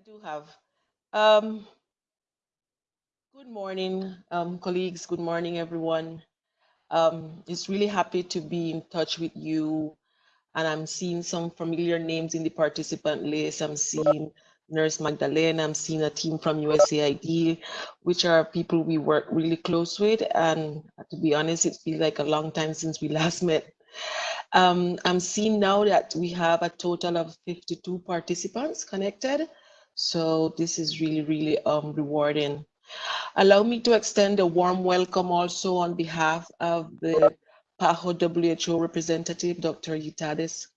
I do have. Um, good morning, um, colleagues. Good morning, everyone. Um, it's really happy to be in touch with you. And I'm seeing some familiar names in the participant list. I'm seeing Nurse Magdalena, I'm seeing a team from USAID, which are people we work really close with. And to be honest, it's been like a long time since we last met. Um, I'm seeing now that we have a total of 52 participants connected. So this is really, really um, rewarding. Allow me to extend a warm welcome also on behalf of the PAHO WHO representative, Dr. Yitades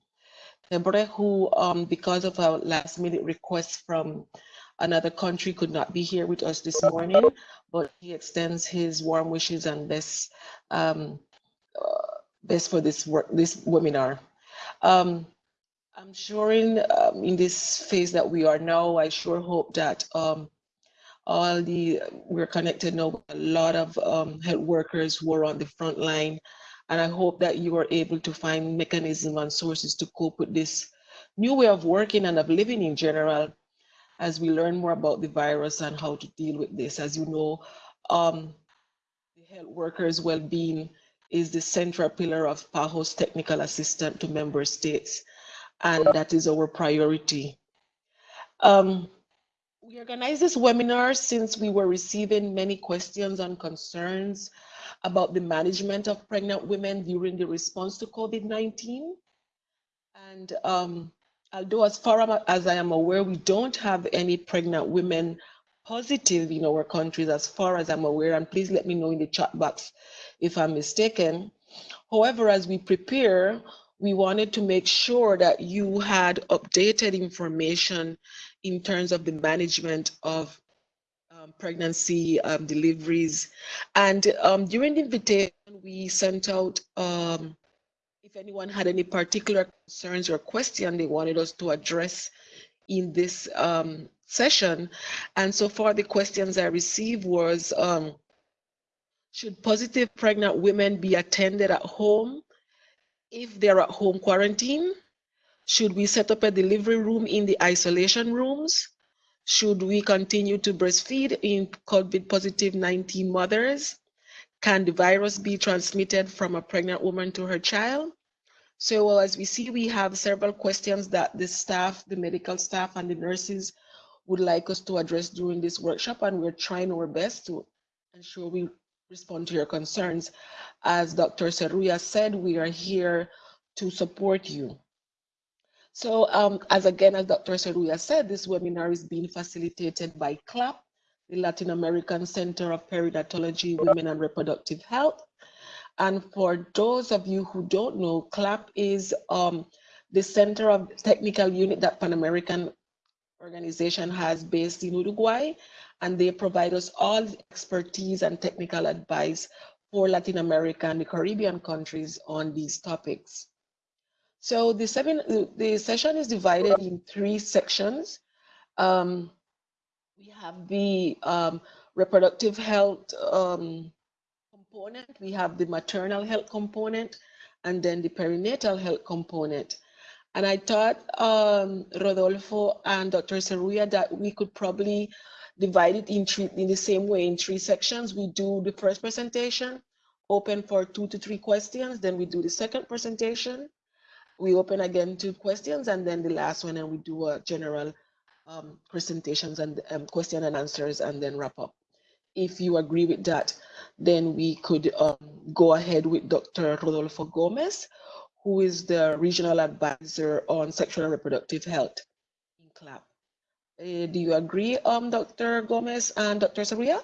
Gebre, who, um, because of a last minute request from another country, could not be here with us this morning, but he extends his warm wishes and best um, uh, best for this work, this webinar. Um, I'm sure in, um, in this phase that we are now, I sure hope that um, all the, we're connected now with a lot of um, health workers who are on the front line. And I hope that you are able to find mechanisms and sources to cope with this new way of working and of living in general as we learn more about the virus and how to deal with this. As you know, um, the health workers' well-being is the central pillar of PAHO's technical assistance to member states, and that is our priority. Um, we organized this webinar since we were receiving many questions and concerns about the management of pregnant women during the response to COVID-19. And um, although as far as I am aware, we don't have any pregnant women positive in our countries as far as I'm aware, and please let me know in the chat box if I'm mistaken. However, as we prepare, we wanted to make sure that you had updated information in terms of the management of um, pregnancy um, deliveries. And um, during the invitation, we sent out um, if anyone had any particular concerns or questions they wanted us to address in this um, session. And so far, the questions I received was, um, should positive pregnant women be attended at home if they're at home quarantine? Should we set up a delivery room in the isolation rooms? Should we continue to breastfeed in COVID positive 19 mothers? Can the virus be transmitted from a pregnant woman to her child? So well, as we see, we have several questions that the staff, the medical staff and the nurses would like us to address during this workshop, and we're trying our best to ensure we respond to your concerns. As Dr. Seruya said, we are here to support you. So um, as again, as Dr. Seruya said, this webinar is being facilitated by CLAP, the Latin American Center of Perinatology, Women and Reproductive Health. And for those of you who don't know, CLAP is um, the center of technical unit that Pan American organization has based in Uruguay, and they provide us all expertise and technical advice for Latin America and the Caribbean countries on these topics. So the, seven, the session is divided in three sections. Um, we have the um, reproductive health um, component, we have the maternal health component, and then the perinatal health component. And I thought um, Rodolfo and Dr. Seruya that we could probably divide it in, three, in the same way in three sections. We do the first presentation, open for two to three questions. Then we do the second presentation. We open again to questions and then the last one and we do a general um, presentations and um, question and answers and then wrap up. If you agree with that, then we could um, go ahead with Dr. Rodolfo Gomez, who is the regional advisor on sexual and reproductive health in CLAP. Uh, do you agree, um, Dr. Gomez and Dr. Seruya?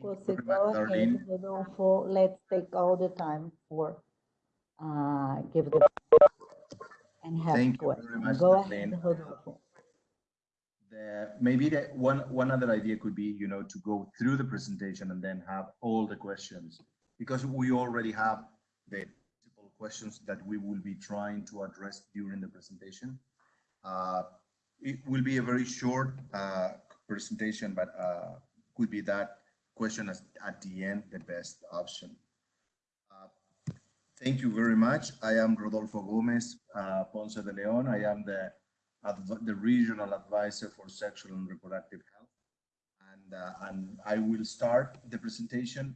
Proceed, go ahead, Rodolfo. Let's take all the time for uh, give the and have Thank you very much, Go Darlene. ahead, Rodolfo. The, maybe the, one one other idea could be, you know, to go through the presentation and then have all the questions because we already have the questions that we will be trying to address during the presentation. Uh, it will be a very short uh, presentation, but uh, could be that question as, at the end the best option. Uh, thank you very much. I am Rodolfo Gomez uh, Ponce de Leon. I am the the regional advisor for sexual and reproductive health. And, and I will start the presentation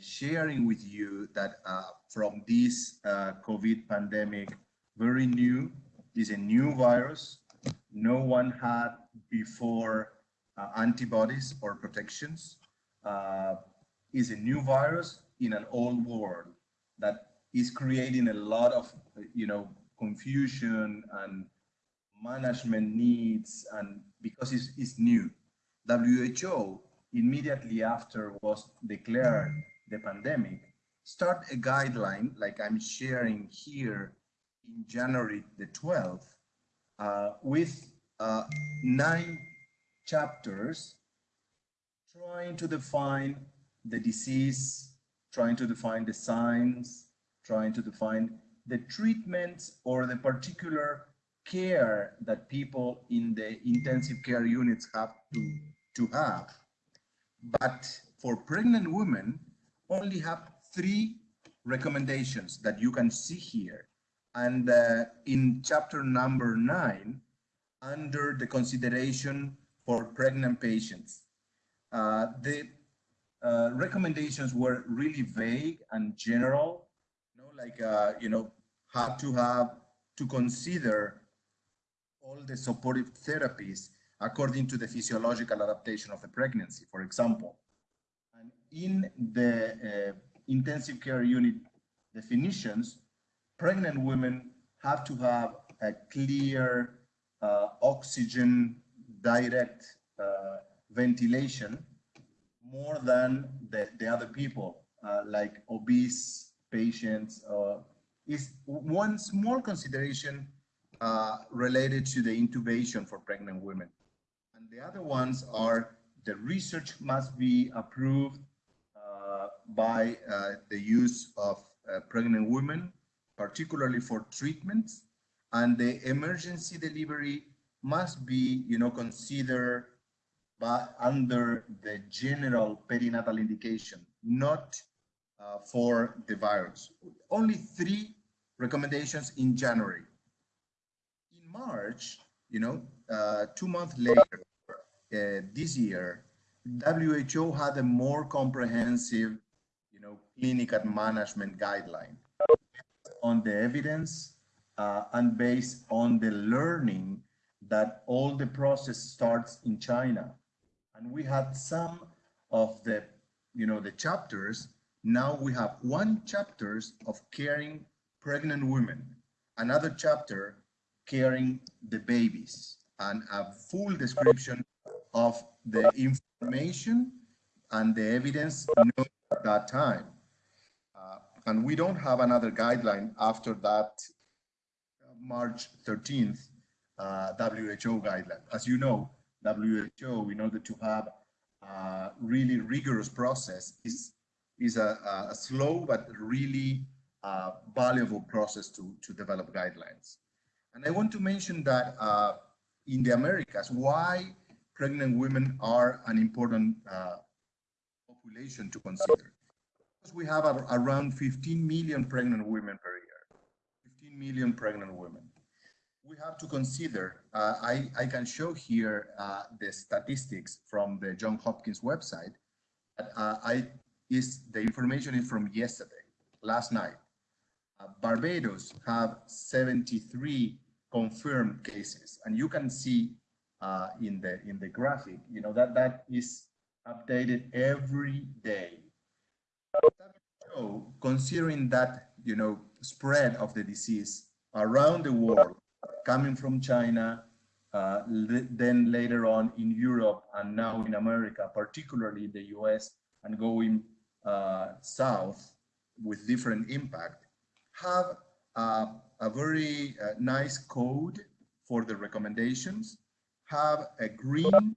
sharing with you that uh, from this uh, COVID pandemic, very new, is a new virus. No one had before uh, antibodies or protections. Is a new virus in an old world that is creating a lot of, you know, confusion and management needs and because it's, it's new. WHO immediately after was declared the pandemic, start a guideline like I'm sharing here in January the 12th uh, with uh, nine chapters trying to define the disease, trying to define the signs, trying to define the treatments or the particular care that people in the intensive care units have to, to have. But for pregnant women, only have three recommendations that you can see here. And uh, in chapter number nine, under the consideration for pregnant patients, uh, the uh, recommendations were really vague and general, you know, like, uh, you know, how to have to consider all the supportive therapies according to the physiological adaptation of the pregnancy, for example. In the uh, intensive care unit definitions, pregnant women have to have a clear uh, oxygen direct uh, ventilation more than the, the other people, uh, like obese patients, uh, is one small consideration uh, related to the intubation for pregnant women. And the other ones are the research must be approved by uh, the use of uh, pregnant women, particularly for treatments, and the emergency delivery must be, you know, considered but under the general perinatal indication, not uh, for the virus. Only three recommendations in January. In March, you know, uh, two months later, uh, this year, WHO had a more comprehensive, you know, clinic and management guideline on the evidence uh, and based on the learning that all the process starts in China. And we had some of the, you know, the chapters. Now we have one chapters of caring pregnant women, another chapter caring the babies, and a full description of the information and the evidence at that time. Uh, and we don't have another guideline after that March 13th uh, WHO guideline. As you know, WHO, in order to have a really rigorous process, is, is a, a slow but really uh, valuable process to, to develop guidelines. And I want to mention that uh, in the Americas, why pregnant women are an important uh, population to consider. Because we have a, around 15 million pregnant women per year, 15 million pregnant women. We have to consider, uh, I, I can show here uh, the statistics from the John Hopkins website. Uh, I is The information is from yesterday, last night. Uh, Barbados have 73 confirmed cases, and you can see uh, in the in the graphic, you know that that is updated every day. So, considering that you know spread of the disease around the world, coming from China, uh, then later on in Europe, and now in America, particularly in the U.S., and going uh, south with different impact, have a very uh, nice code for the recommendations, have a green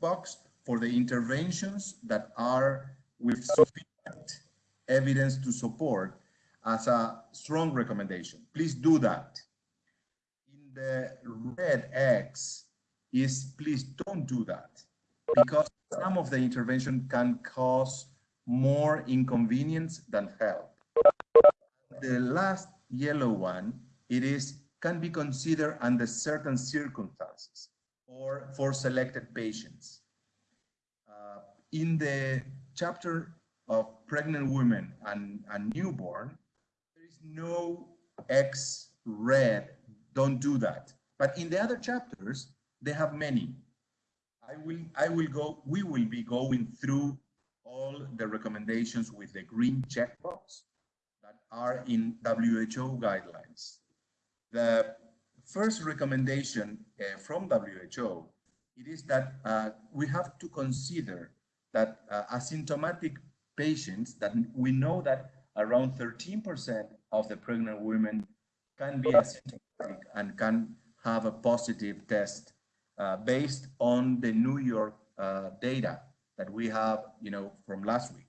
box for the interventions that are with sufficient evidence to support as a strong recommendation. Please do that. In the red X is please don't do that because some of the intervention can cause more inconvenience than help. The last yellow one, it is can be considered under certain circumstances or for selected patients. Uh, in the chapter of pregnant women and, and newborn, there is no X red, don't do that. But in the other chapters, they have many. I will, I will go, we will be going through all the recommendations with the green checkbox that are in WHO guidelines. The first recommendation uh, from WHO, it is that uh, we have to consider that uh, asymptomatic patients that we know that around 13% of the pregnant women can be asymptomatic and can have a positive test uh, based on the New York uh, data that we have, you know, from last week.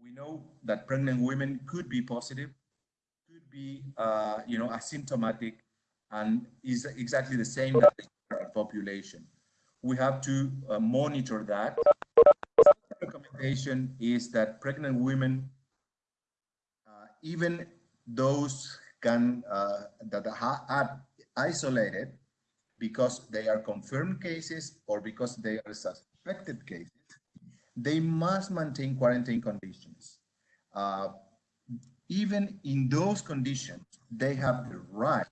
We know that pregnant women could be positive, could be, uh, you know, asymptomatic, and is exactly the same as the population. We have to uh, monitor that. The recommendation is that pregnant women, uh, even those can uh, that are isolated because they are confirmed cases or because they are suspected cases, they must maintain quarantine conditions. Uh, even in those conditions, they have the right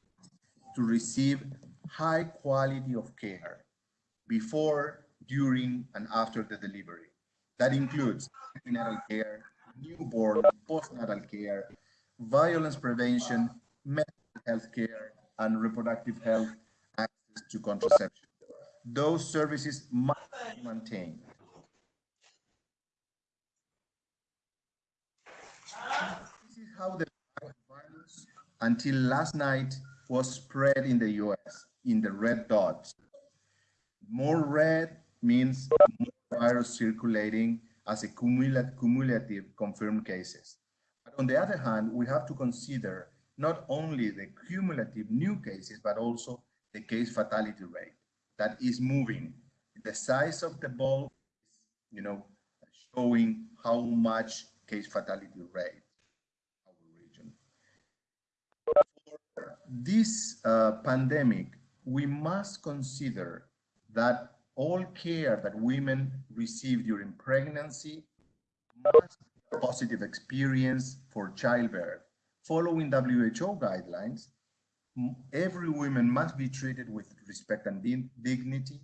to receive high quality of care before, during, and after the delivery. That includes prenatal care, newborn, postnatal care, violence prevention, mental health care, and reproductive health access to contraception. Those services must be maintained. This is how the until last night was spread in the US in the red dots. More red means more virus circulating as a cumulative confirmed cases. But on the other hand, we have to consider not only the cumulative new cases, but also the case fatality rate that is moving. The size of the ball, you know, showing how much case fatality rate our region. For this uh, pandemic, we must consider that all care that women receive during pregnancy must be a positive experience for childbirth. Following WHO guidelines, every woman must be treated with respect and dignity,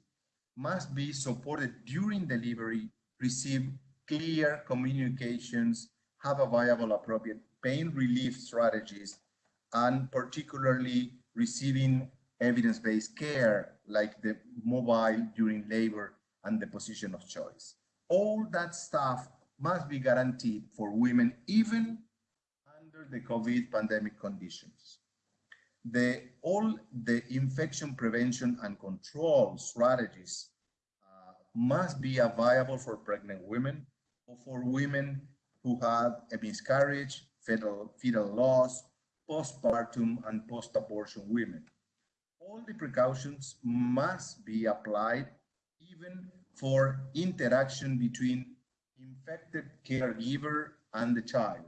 must be supported during delivery, receive clear communications, have a viable appropriate pain relief strategies, and particularly receiving evidence-based care like the mobile during labor and the position of choice. All that stuff must be guaranteed for women even under the COVID pandemic conditions. The, all the infection prevention and control strategies uh, must be available for pregnant women or for women who have a miscarriage, fetal, fetal loss, postpartum, and post-abortion women. All the precautions must be applied even for interaction between infected caregiver and the child.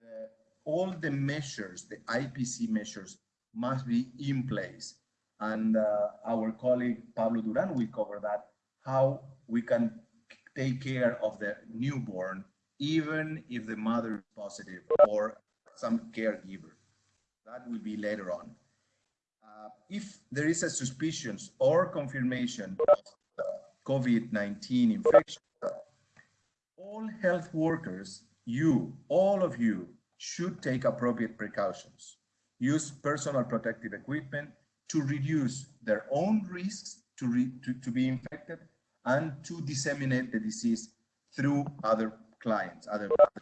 The, all the measures, the IPC measures, must be in place. And uh, our colleague Pablo Duran will cover that, how we can take care of the newborn, even if the mother is positive or some caregiver. That will be later on. Uh, if there is a suspicion or confirmation of COVID-19 infection, all health workers, you, all of you, should take appropriate precautions. Use personal protective equipment to reduce their own risks to, re, to, to be infected and to disseminate the disease through other clients, other clients.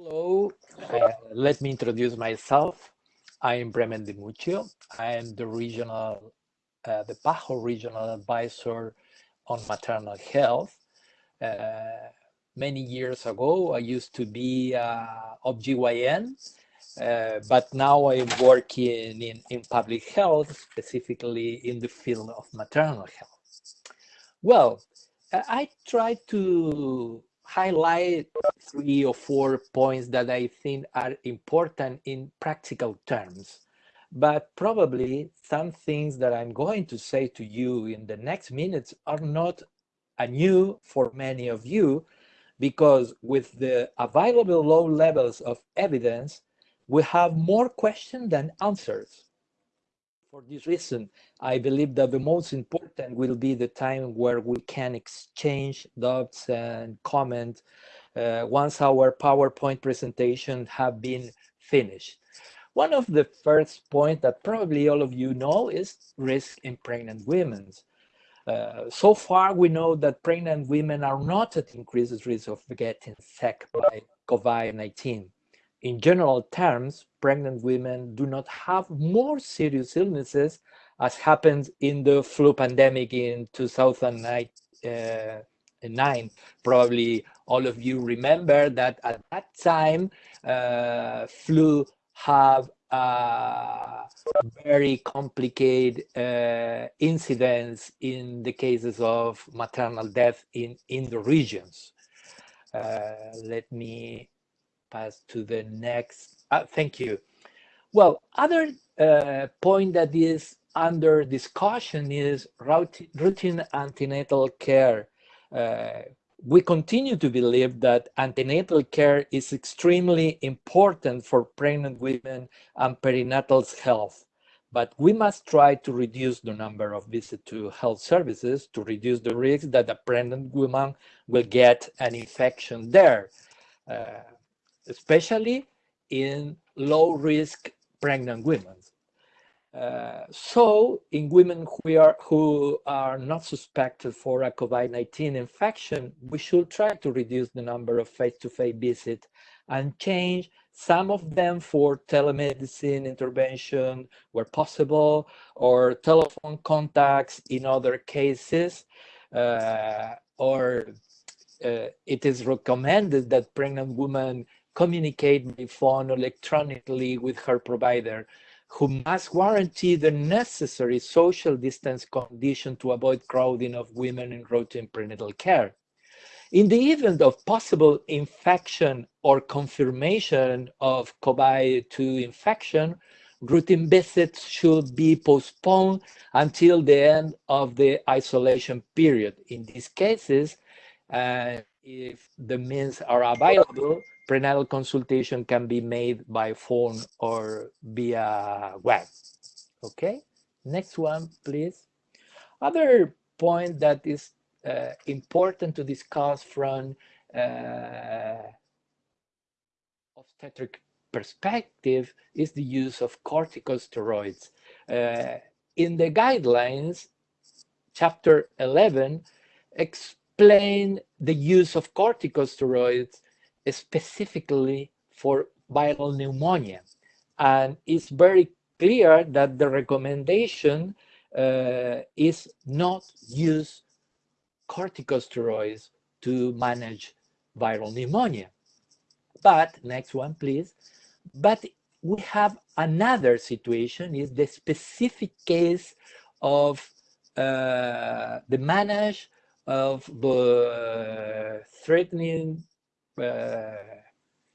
Hello, uh, let me introduce myself. I'm Bremen De Mucio. I am the regional, uh, the PAHO regional advisor on maternal health. Uh, many years ago, I used to be uh, OBGYN, uh, but now I'm working in, in public health, specifically in the field of maternal health. Well, I tried to highlight three or four points that I think are important in practical terms. But probably some things that I'm going to say to you in the next minutes are not new for many of you, because with the available low levels of evidence, we have more questions than answers. For this reason, I believe that the most important will be the time where we can exchange doubts and comment uh, once our PowerPoint presentation have been finished. One of the first point that probably all of you know is risk in pregnant women. Uh, so far, we know that pregnant women are not at increased risk of getting sick by COVID-19. In general terms, pregnant women do not have more serious illnesses as happened in the flu pandemic in 2009. Uh, Probably all of you remember that at that time, uh, flu have uh, very complicated uh, incidents in the cases of maternal death in, in the regions. Uh, let me pass to the next. Uh, thank you. Well, other uh, point that is under discussion is routine antenatal care. Uh, we continue to believe that antenatal care is extremely important for pregnant women and perinatal health, but we must try to reduce the number of visits to health services to reduce the risk that a pregnant woman will get an infection there, uh, especially in low risk pregnant women. Uh, so in women who are, who are not suspected for a COVID-19 infection, we should try to reduce the number of face-to-face -face visits and change some of them for telemedicine intervention where possible or telephone contacts in other cases uh, or uh, it is recommended that pregnant women communicate by phone electronically with her provider who must guarantee the necessary social distance condition to avoid crowding of women in routine prenatal care. In the event of possible infection or confirmation of COVID-2 infection, routine visits should be postponed until the end of the isolation period. In these cases, uh, if the means are available, prenatal consultation can be made by phone or via web. Okay, next one, please. Other point that is uh, important to discuss from uh, obstetric perspective is the use of corticosteroids. Uh, in the guidelines, chapter 11 explain the use of corticosteroids specifically for viral pneumonia. And it's very clear that the recommendation uh, is not use corticosteroids to manage viral pneumonia. But, next one, please. But we have another situation, is the specific case of uh, the manage of the threatening uh,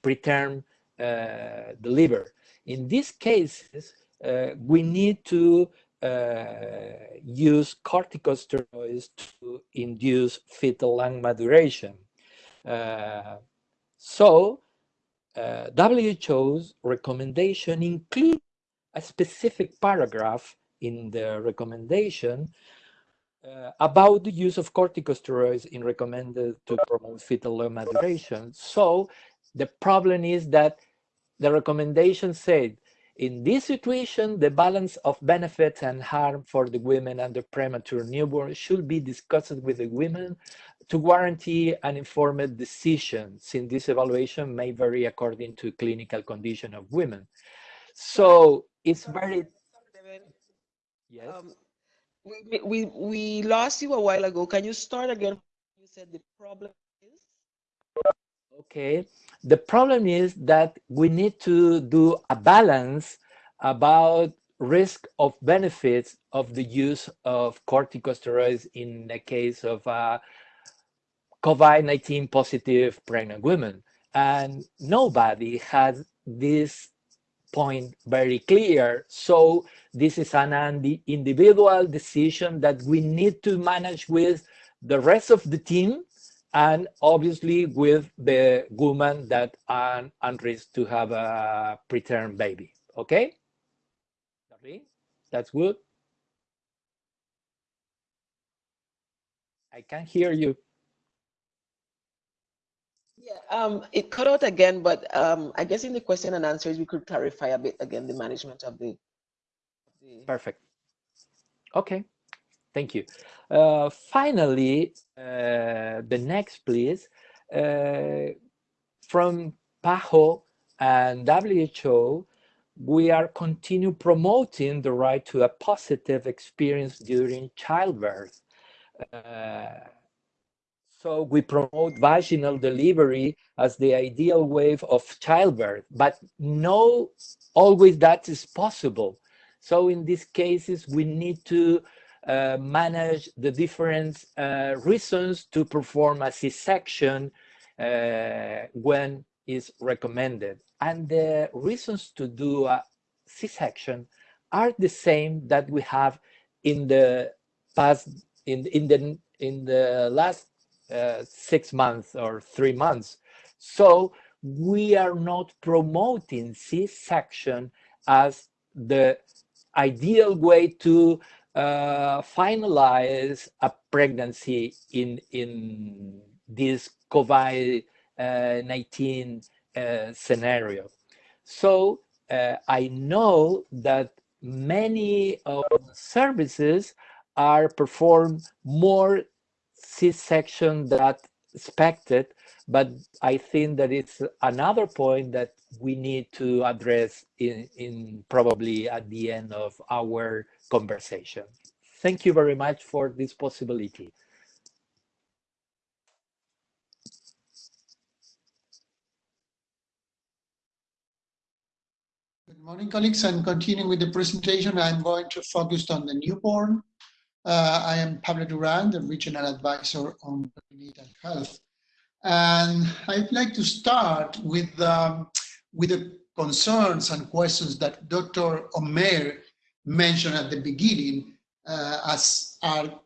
preterm uh, deliver. In these cases, uh, we need to use corticosteroids to induce fetal lung maturation. so uh, WHO's recommendation includes a specific paragraph in the recommendation uh, about the use of corticosteroids in recommended to promote fetal lung maturation. So the problem is that the recommendation said, in this situation, the balance of benefits and harm for the women and the premature newborn should be discussed with the women to guarantee an informed decision, since this evaluation may vary according to clinical condition of women. So it's very... Yes. Um, we, we, we lost you a while ago. Can you start again? You said the problem is? Okay. The problem is that we need to do a balance about risk of benefits of the use of corticosteroids in the case of uh, COVID-19 positive pregnant women. And nobody has this point very clear. So this is an individual decision that we need to manage with the rest of the team and obviously with the woman that are on risk to have a preterm baby. Okay? That's good. I can hear you. Yeah, um, it cut out again, but um, I guess in the question and answers, we could clarify a bit again the management of the. the... Perfect. Okay, thank you. Uh, finally, uh, the next, please. Uh, from PAHO and WHO, we are continue promoting the right to a positive experience during childbirth. Uh, so we promote vaginal delivery as the ideal way of childbirth, but no always that is possible. So in these cases, we need to uh, manage the different uh, reasons to perform a C-section uh, when is recommended. And the reasons to do a C-section are the same that we have in the past, in, in, the, in the last uh, six months or three months. So we are not promoting C-section as the ideal way to uh, finalize a pregnancy in, in this COVID-19 uh, scenario. So uh, I know that many of services are performed more C-section that expected, but I think that it's another point that we need to address in, in probably at the end of our conversation. Thank you very much for this possibility. Good morning, colleagues. And continuing with the presentation, I'm going to focus on the newborn. Uh, I am Pablo Duran, the Regional Advisor on Prenatal Health. And I'd like to start with, um, with the concerns and questions that Dr. Omer mentioned at the beginning, uh, as are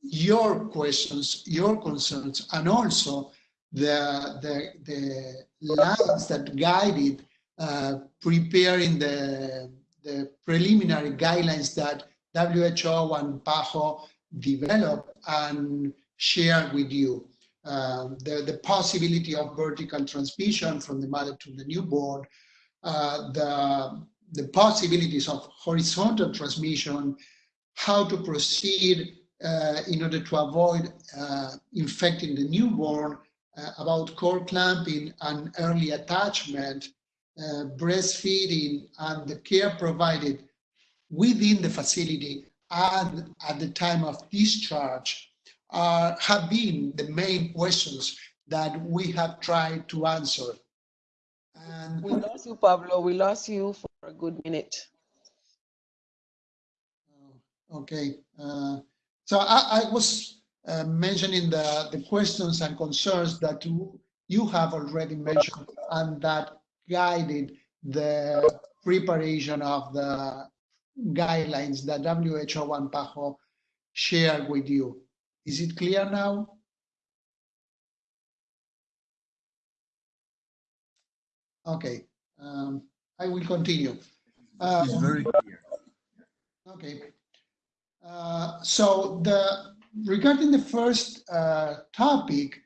your questions, your concerns, and also the, the, the lines that guided uh, preparing the, the preliminary guidelines that WHO and PAHO develop and share with you. Um, the, the possibility of vertical transmission from the mother to the newborn, uh, the, the possibilities of horizontal transmission, how to proceed uh, in order to avoid uh, infecting the newborn, uh, about cord clamping and early attachment, uh, breastfeeding and the care provided within the facility and at the time of discharge uh, have been the main questions that we have tried to answer. And we lost you, Pablo. We lost you for a good minute. Uh, okay. Uh, so I, I was uh, mentioning the, the questions and concerns that you, you have already mentioned and that guided the preparation of the guidelines that WHO and PAHO share with you. Is it clear now? Okay, um, I will continue. Uh, it's very clear. Okay. Uh, so the regarding the first uh, topic,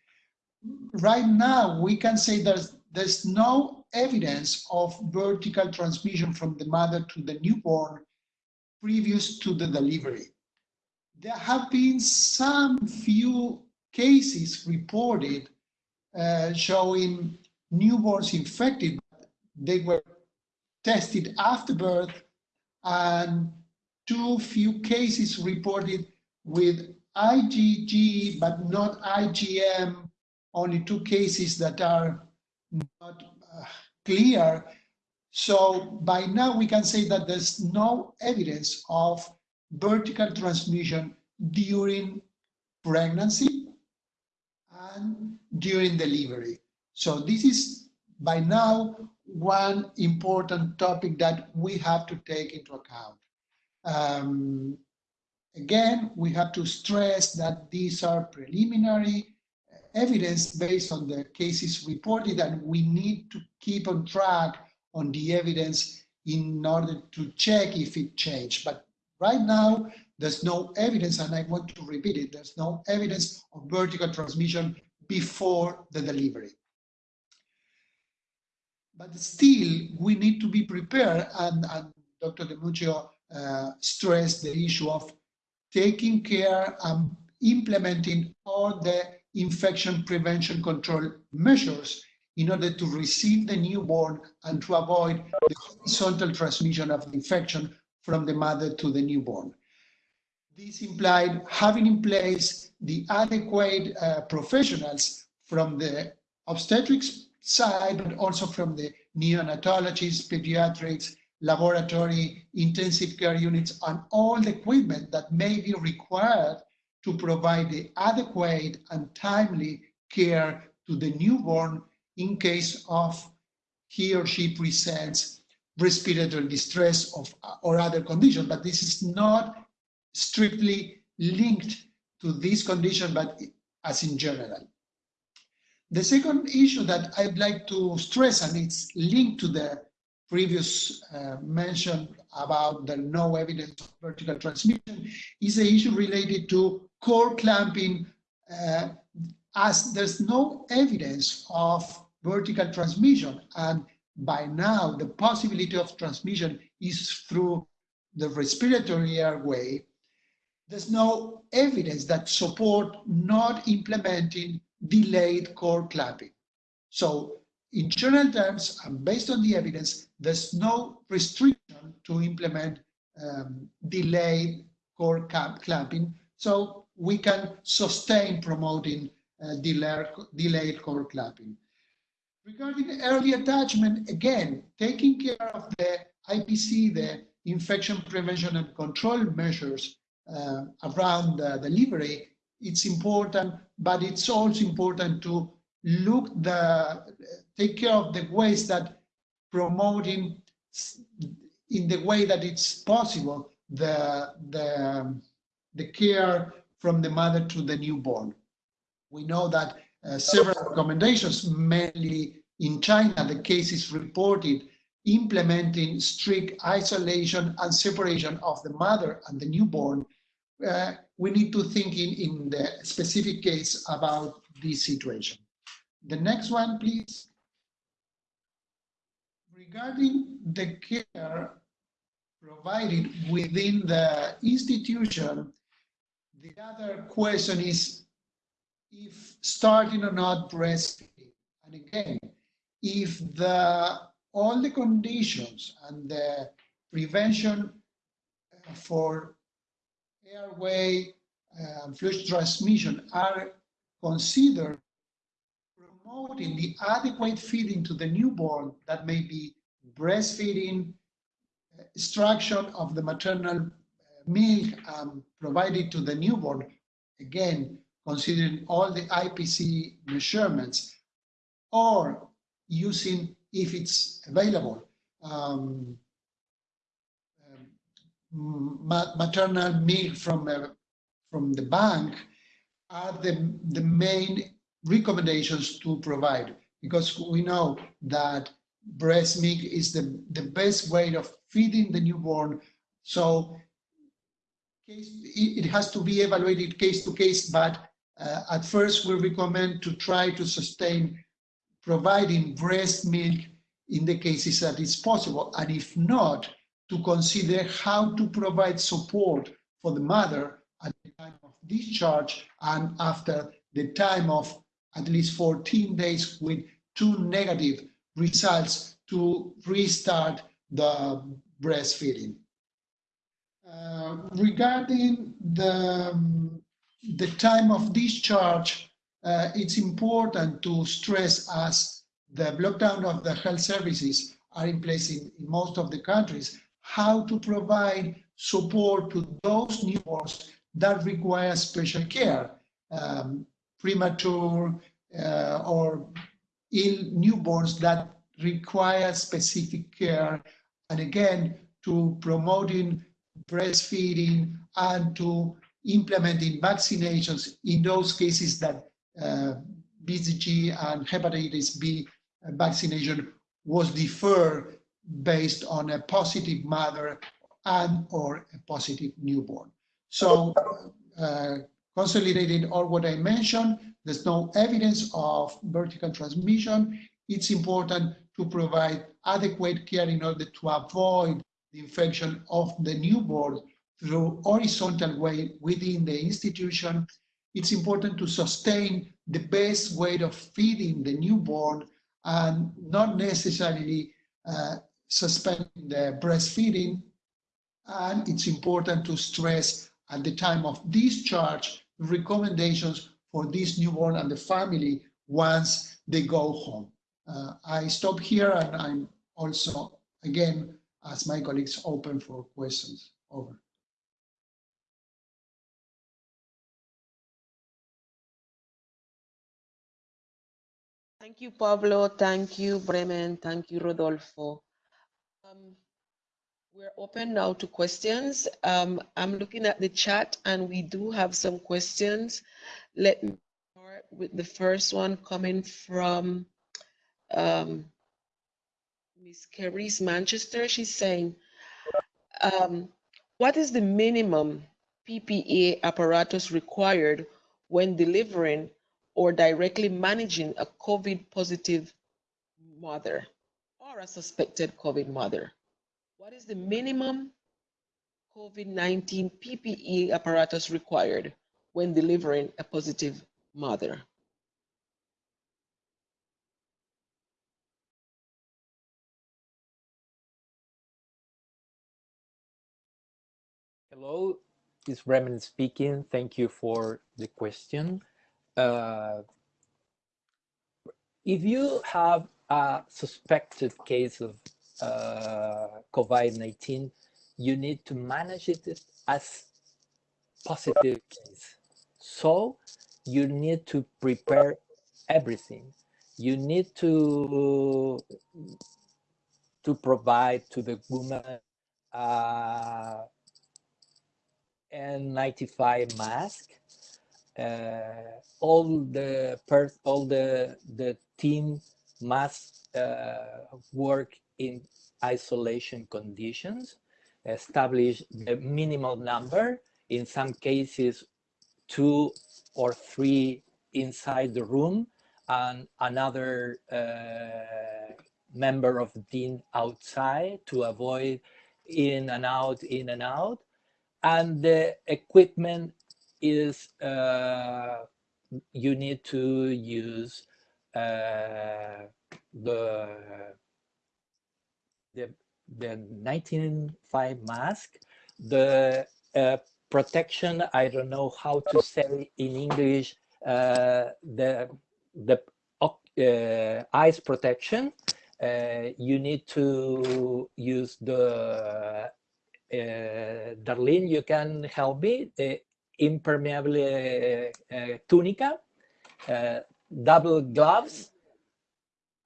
right now we can say there's there's no evidence of vertical transmission from the mother to the newborn previous to the delivery. There have been some few cases reported uh, showing newborns infected. They were tested after birth and too few cases reported with IgG but not IgM, only two cases that are not uh, clear So by now we can say that there's no evidence of vertical transmission during pregnancy and during delivery. So this is by now one important topic that we have to take into account. Um, again, we have to stress that these are preliminary evidence based on the cases reported and we need to keep on track on the evidence in order to check if it changed. But right now, there's no evidence, and I want to repeat it, there's no evidence of vertical transmission before the delivery. But still, we need to be prepared, and, and Dr. De Mucio uh, stressed the issue of taking care and implementing all the infection prevention control measures in order to receive the newborn and to avoid the horizontal transmission of the infection from the mother to the newborn. This implied having in place the adequate uh, professionals from the obstetrics side, but also from the neonatologists, pediatrics, laboratory, intensive care units, and all the equipment that may be required to provide the adequate and timely care to the newborn in case of he or she presents respiratory distress of, or other condition. But this is not strictly linked to this condition, but as in general. The second issue that I'd like to stress, and it's linked to the previous uh, mention about the no evidence of vertical transmission, is the issue related to cord clamping, uh, as there's no evidence of vertical transmission. And by now, the possibility of transmission is through the respiratory airway there's no evidence that support not implementing delayed cord clamping. So in general terms, and based on the evidence, there's no restriction to implement um, delayed cord clamping. So we can sustain promoting uh, delayed, cord clamping. Regarding early attachment, again, taking care of the IPC, the infection prevention and control measures uh, around the delivery, it's important, but it's also important to look the take care of the ways that promoting in the way that it's possible the the the care from the mother to the newborn. We know that several recommendations, mainly in China, the cases reported implementing strict isolation and separation of the mother and the newborn uh, we need to think in, in the specific case about this situation. The next one, please. Regarding the care provided within the institution, the other question is if starting or not breastfeeding. And again, if the all the conditions and the prevention for airway and um, fluid transmission are considered promoting the adequate feeding to the newborn that may be breastfeeding, extraction of the maternal uh, milk um, provided to the newborn, again, considering all the IPC measurements, or using, if it's available, um, maternal milk from uh, from the bank are the the main recommendations to provide. Because we know that breast milk is the the best way of feeding the newborn. So it has to be evaluated case to case but uh, at first we recommend to try to sustain providing breast milk in the cases that it's possible and if not to consider how to provide support for the mother at the time of discharge and after the time of at least 14 days with two negative results to restart the breastfeeding. Uh, regarding the, um, the time of discharge, uh, it's important to stress as the lockdown of the health services are in place in, in most of the countries, how to provide support to those newborns that require special care, um, premature uh, or ill newborns that require specific care. And again, to promoting breastfeeding and to implementing vaccinations in those cases that uh, BCG and hepatitis B vaccination was deferred based on a positive mother and or a positive newborn. So uh, consolidating all what I mentioned, there's no evidence of vertical transmission. It's important to provide adequate care in order to avoid the infection of the newborn through horizontal way within the institution. It's important to sustain the best way of feeding the newborn and not necessarily uh, suspending the breastfeeding. And it's important to stress at the time of discharge recommendations for this newborn and the family once they go home. Uh, I stop here and I'm also, again, as my colleagues, open for questions. Over. Thank you, Pablo. Thank you, Bremen. Thank you, Rodolfo. Um, we're open now to questions. Um, I'm looking at the chat and we do have some questions. Let me start with the first one coming from um, Miss Carice Manchester. She's saying, um, what is the minimum PPE apparatus required when delivering or directly managing a COVID positive mother or a suspected COVID mother? What is the minimum COVID-19 PPE apparatus required when delivering a positive mother? Hello, it's Bremen speaking. Thank you for the question. Uh, if you have a suspected case of uh, COVID-19, you need to manage it as positive case. So you need to prepare everything. You need to to provide to the woman uh, N95 mask. Uh, all the all the the team must uh, work in isolation conditions, establish the minimal number, in some cases two or three inside the room, and another uh, member of the team outside to avoid in and out, in and out. And the equipment is, uh, you need to use uh, the the the N95 mask, the uh, protection. I don't know how to say in English. The the uh, eyes protection. Uh, you need to use the uh, Darlene. You can help me. The impermeable uh, tunica, double gloves,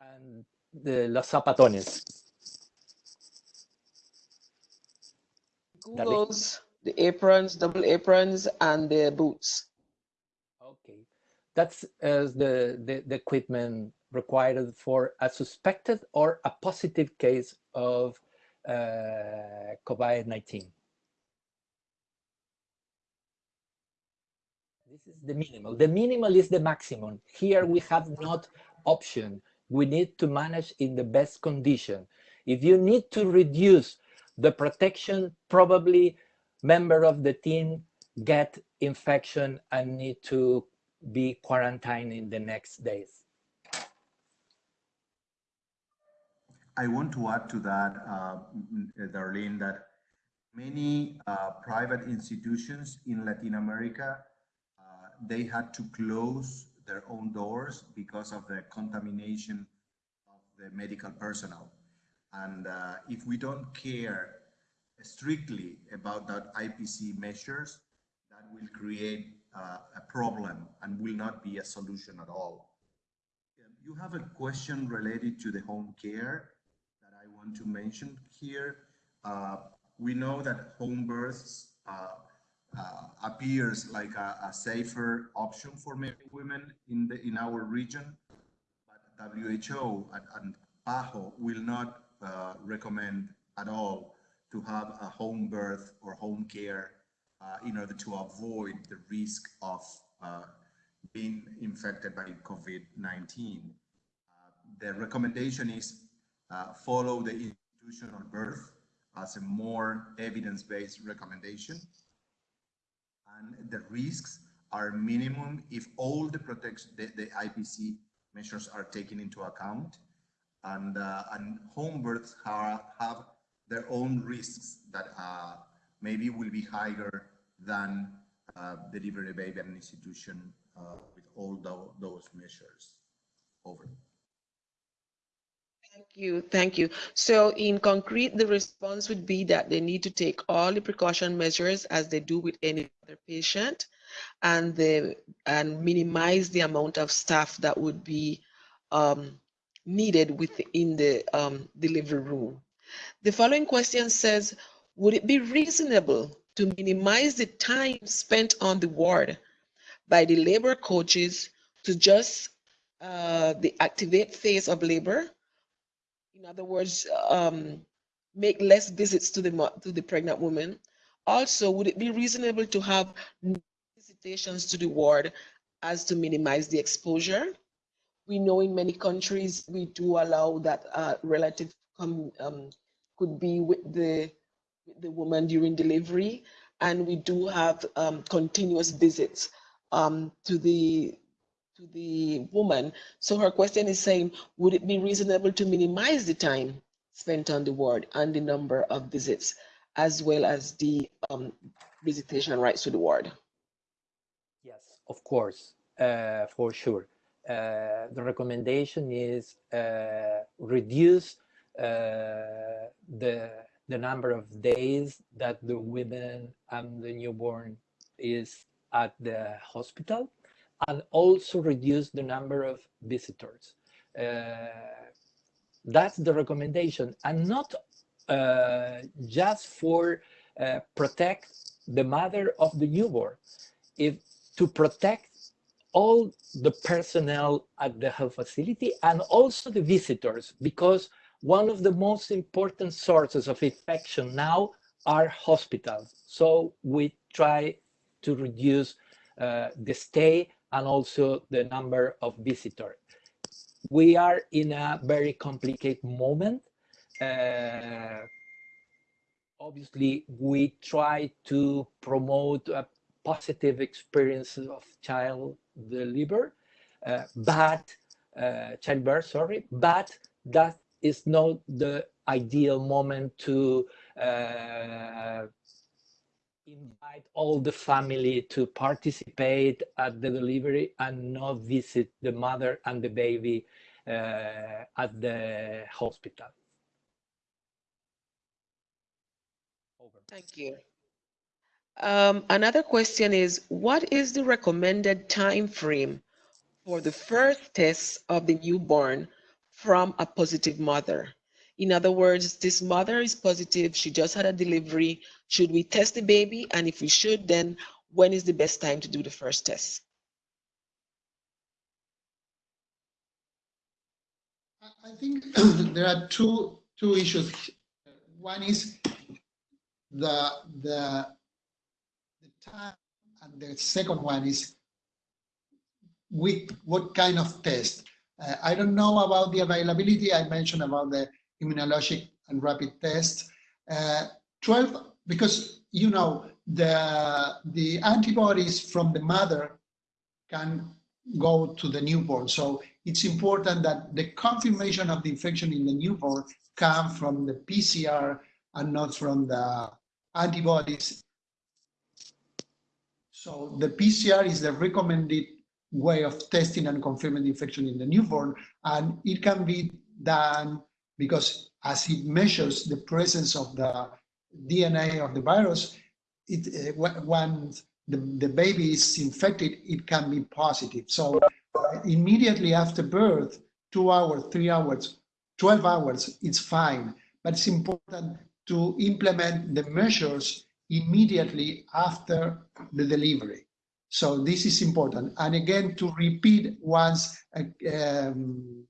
and the los zapatones. Googles, the aprons, double aprons, and the boots. Okay, that's uh, the, the, the equipment required for a suspected or a positive case of uh, COVID-19. This is the minimal. The minimal is the maximum. Here we have not option. We need to manage in the best condition. If you need to reduce the protection, probably member of the team get infection and need to be quarantined in the next days. I want to add to that, uh, Darlene, that many uh, private institutions in Latin America, they had to close their own doors because of the contamination of the medical personnel. And uh, if we don't care strictly about that IPC measures, that will create uh, a problem and will not be a solution at all. You have a question related to the home care that I want to mention here. Uh, we know that home births appears like a, a safer option for women in the in our region, but WHO and, and PAHO will not uh, recommend at all to have a home birth or home care uh, in order to avoid the risk of uh, being infected by COVID-19. Uh, the recommendation is uh, follow the institutional birth as a more evidence-based recommendation. And the risks are minimum if all the protection, the, the IPC measures are taken into account. And, uh, and home births have, have their own risks that uh, maybe will be higher than uh, delivery baby at an institution uh, with all tho- those measures. Over. Thank you, thank you. So in concrete, the response would be that they need to take all the precaution measures as they do with any other patient and the and minimize the amount of staff that would be um, needed within the um, delivery room. The following question says, would it be reasonable to minimize the time spent on the ward by the labor coaches to just uh, the activate phase of labor in other words, um, make less visits to the to the pregnant woman. Also, would it be reasonable to have visitations to the ward as to minimize the exposure? We know in many countries we do allow that uh, relative um, could be with the with the woman during delivery, and we do have um, continuous visits um, to the to the woman. So her question is saying, would it be reasonable to minimize the time spent on the ward and the number of visits, as well as the um, visitation rights to the ward? Yes, of course, uh, for sure. Uh, the recommendation is uh, reduce uh, the the number of days that the women and the newborn is at the hospital, and also reduce the number of visitors. Uh, that's the recommendation, and not uh, just for uh, protect the mother of the newborn, if to protect all the personnel at the health facility and also the visitors, because one of the most important sources of infection now are hospitals. So we try to reduce uh, the stay and also the number of visitors. We are in a very complicated moment. Uh, obviously, we try to promote a positive experience of child deliver, uh, but uh, childbirth, sorry, but that is not the ideal moment to uh, invite all the family to participate at the delivery and not visit the mother and the baby uh, at the hospital. Over. Thank you. Um, another question is, what is the recommended time frame for the first test of the newborn from a positive mother? In other words, this mother is positive, she just had a delivery. Should we test the baby? And if we should, then when is the best time to do the first test? I- think there are two, two issues. One is the, the, the time, and the second one is with what kind of test. Uh, I don't know about the availability. I mentioned about the immunologic and rapid tests. Uh, 12, because you know, the, the antibodies from the mother can go to the newborn. So it's important that the confirmation of the infection in the newborn come from the PCR and not from the antibodies. So the PCR is the recommended way of testing and confirming the infection in the newborn, and it can be done because as it measures the presence of the DNA of the virus, it uh, when the, the baby is infected, it can be positive. So uh, immediately after birth, two hours, three hours, 12 hours, it's fine. But it's important to implement the measures immediately after the delivery. So this is important. And again, to repeat once a, um,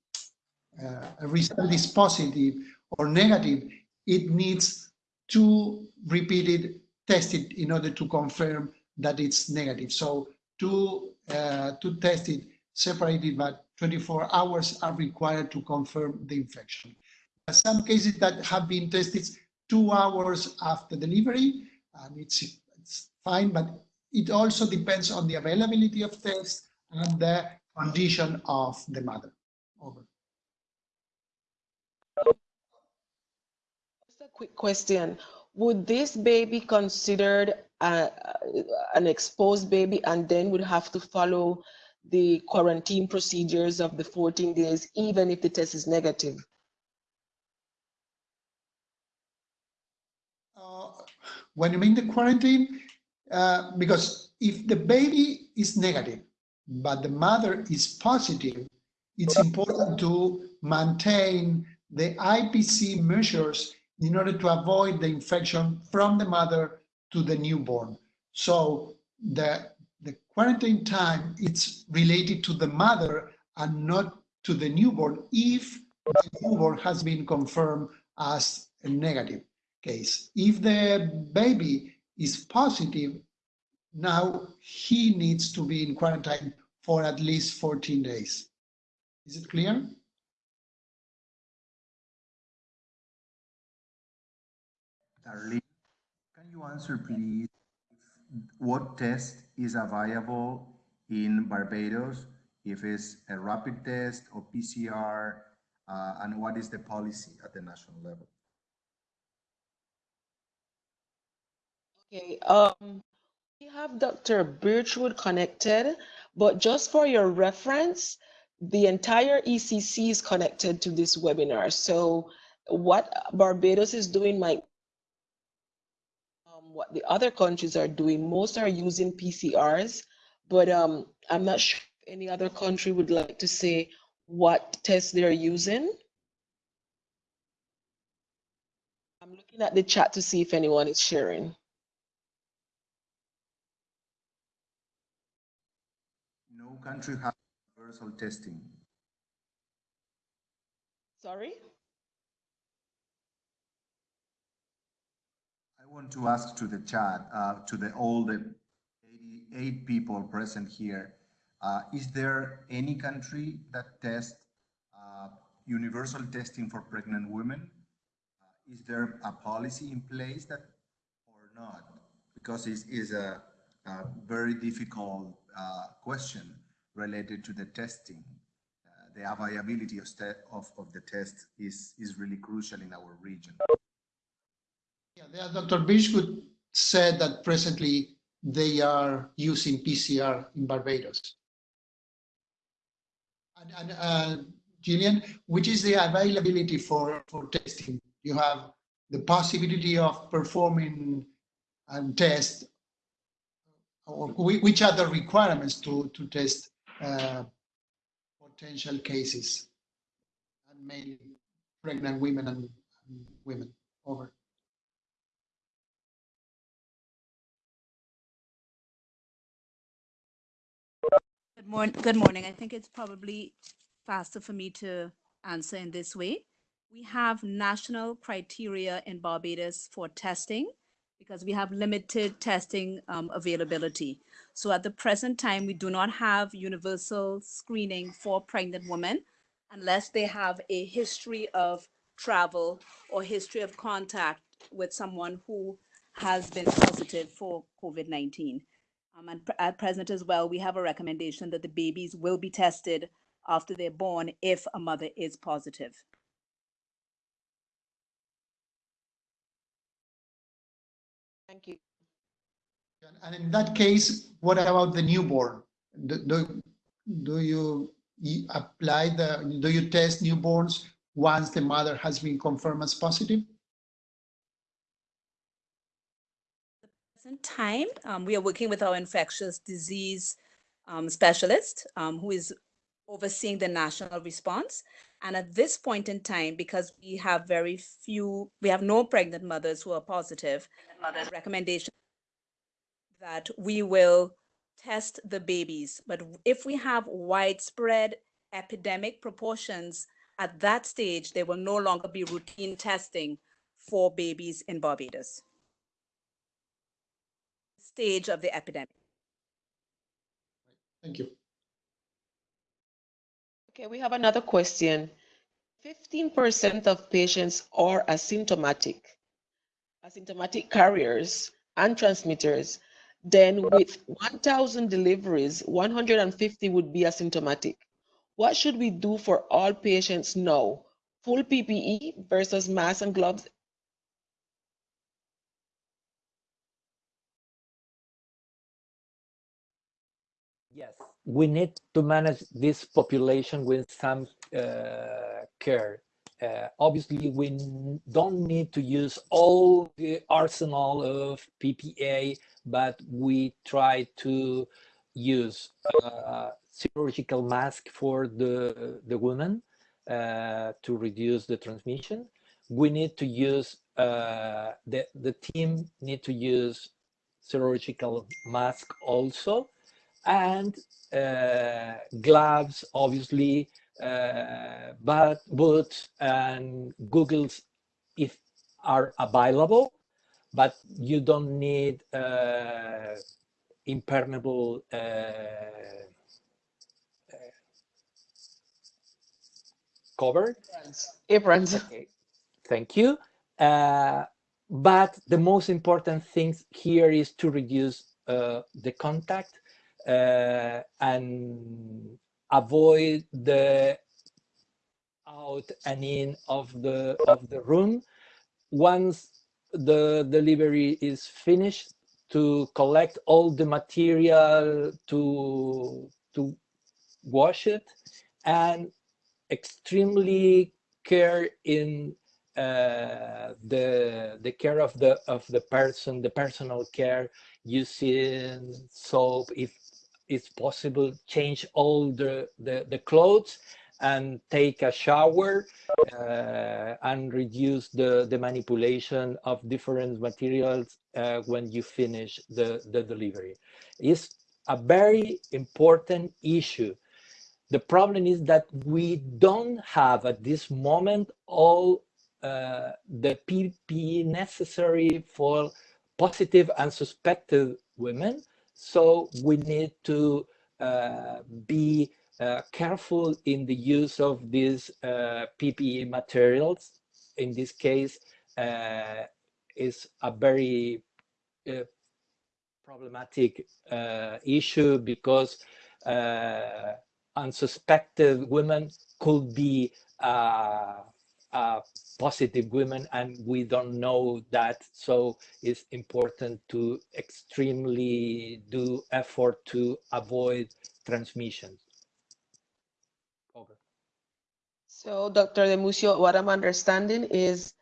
uh, a result is positive or negative, it needs to repeated tested in order to confirm that it's negative. So two, uh, two tested separated but 24 hours are required to confirm the infection. Some cases that have been tested two hours after delivery, and it's, it's fine, but it also depends on the availability of tests and the condition of the mother. Over. Quick question. Would this baby considered an exposed baby and then would have to follow the quarantine procedures of the 14 days, even if the test is negative? Uh, when you mean the quarantine, uh, because if the baby is negative, but the mother is positive, it's important to maintain the IPC measures in order to avoid the infection from the mother to the newborn. So the, the quarantine time it's related to the mother and not to the newborn if the newborn has been confirmed as a negative case. If the baby is positive, now he needs to be in quarantine for at least 14 days. Is it clear? Can you answer, please, what test is available in Barbados, if it's a rapid test or PCR, uh, and what is the policy at the national level? Okay, um, we have Dr. Birchwood connected, but just for your reference, the entire ECC is connected to this webinar. So what Barbados is doing might what the other countries are doing. Most are using PCRs, but um, I'm not sure if any other country would like to say what tests they're using. I'm looking at the chat to see if anyone is sharing. No country has universal testing. Sorry? Want to ask to the chat, uh, to the all the 88 people present here, uh, is there any country that tests uh, universal testing for pregnant women? Uh, is there a policy in place that or not? Because it is a, a, very difficult uh, question related to the testing. Uh, the availability of, of, of the test is, is really crucial in our region. Yeah, Dr. Birchwood said that presently they are using PCR in Barbados. And, and uh, Gillian, which is the availability for, for testing? You have the possibility of performing a test, or which are the requirements to, to test uh, potential cases, and mainly pregnant women and, and women. Over. Good morning. Good morning. I think it's probably faster for me to answer in this way. We have national criteria in Barbados for testing because we have limited testing um, availability. So at the present time, we do not have universal screening for pregnant women unless they have a history of travel or history of contact with someone who has been positive for COVID-19. Um, and pr- at present as well, we have a recommendation that the babies will be tested after they're born if a mother is positive. Thank you. And in that case, what about the newborn? Do, do, do you apply the, do you test newborns once the mother has been confirmed as positive? Present time, um, we are working with our infectious disease um, specialist um, who is overseeing the national response. And at this point in time, because we have very few, we have no pregnant mothers who are positive, mothers recommendation that we will test the babies. But if we have widespread epidemic proportions, at that stage, there will no longer be routine testing for babies in Barbados stage of the epidemic. Thank you. Okay, we have another question. 15% of patients are asymptomatic, asymptomatic carriers and transmitters. Then with 1,000 deliveries, 150 would be asymptomatic. What should we do for all patients now? Full PPE versus masks and gloves we need to manage this population with some uh, care. Uh, obviously, we don't need to use all the arsenal of PPE, but we try to use uh, surgical mask for the, the women uh, to reduce the transmission. We need to use, uh, the, the team need to use surgical mask also and uh, gloves, obviously, uh, but boots and googles if are available, but you don't need uh, impermeable uh, uh, cover. Aprons. Okay, thank you. Uh, but the most important thing here is to reduce uh, the contact and avoid the out and in of the of the room. Once the delivery is finished to collect all the material to to wash it and extremely care in uh, the the care of the of the person the personal care using soap if it's possible change all the, the, the clothes and take a shower uh, and reduce the, the manipulation of different materials uh, when you finish the, the delivery. It's a very important issue. The problem is that we don't have at this moment all uh, the PPE necessary for positive and suspected women so we need to uh, be uh, careful in the use of these uh, PPE materials. In this case, is a very problematic issue because unsuspected women could be uh, positive women and we don't know that. So it's important to extremely do effort to avoid transmission over. So dr De Mucio, what i'm understanding is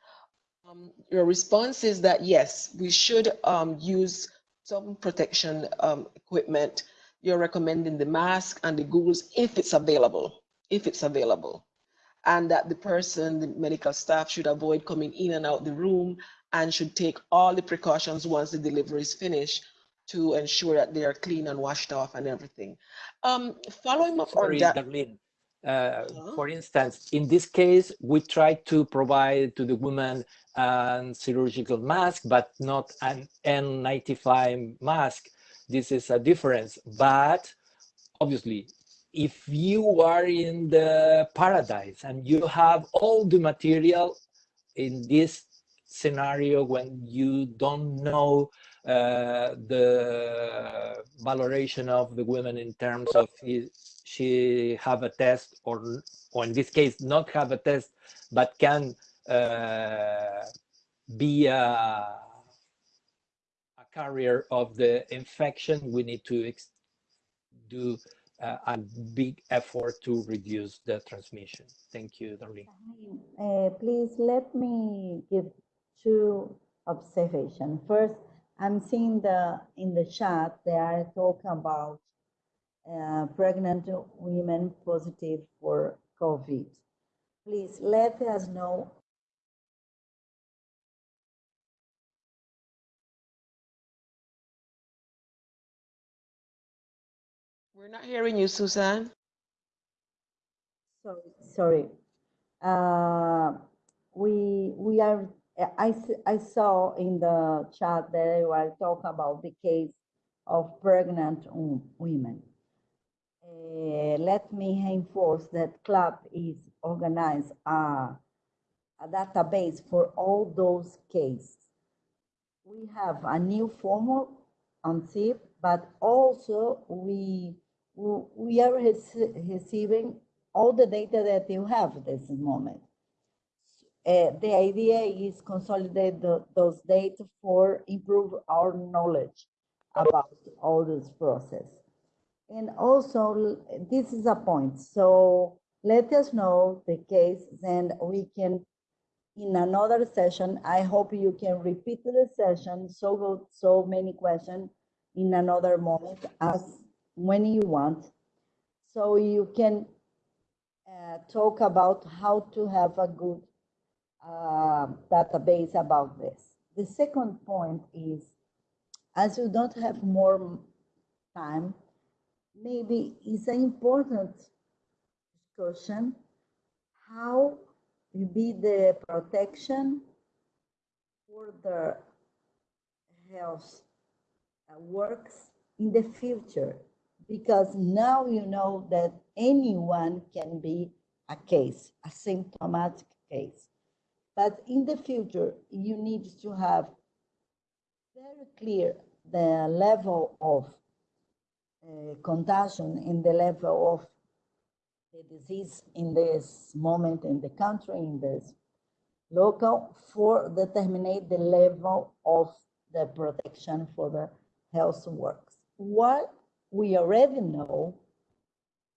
um, your response is that yes we should um, use some protection um, equipment. You're recommending the mask and the googles if it's available if it's available and that the person, the medical staff should avoid coming in and out the room and should take all the precautions once the delivery is finished to ensure that they are clean and washed off and everything. Um, following up Sorry, on that. Darlene. Uh, for instance, in this case, we try to provide to the woman a surgical mask, but not an N95 mask. This is a difference, but obviously if you are in the paradise and you have all the material in this scenario when you don't know uh, the valoration of the women in terms of if she have a test or or in this case not have a test but can uh, be a, a, carrier of the infection we need to do a big effort to reduce the transmission. Thank you, Darlene. Uh, please let me give two observations. First, I'm seeing the in the chat they are talking about uh, pregnant women positive for COVID. Please let us know. We're not hearing you, Susan. Sorry, sorry. Uh, we we are. I I saw in the chat that they were talking about the case of pregnant women. Uh, let me reinforce that CLAP is organized a, a database for all those cases. We have a new format on SIP, but also we we are rece- receiving all the data that you have at this moment. Uh, the idea is consolidate the, those data for improve our knowledge about all this process. And also, this is a point. So let us know the case, and we can, in another session, I hope you can repeat the session, so, so many questions in another moment as when you want. So you can uh, talk about how to have a good uh, database about this. The second point is, as you don't have more time, maybe it's an important discussion how will be the protection for the health uh, works in the future because now you know that anyone can be a case, a symptomatic case. But in the future, you need to have very clear the level of uh, contagion and the level of the disease in this moment in the country, in this local, for determine the level of the protection for the health works. What we already know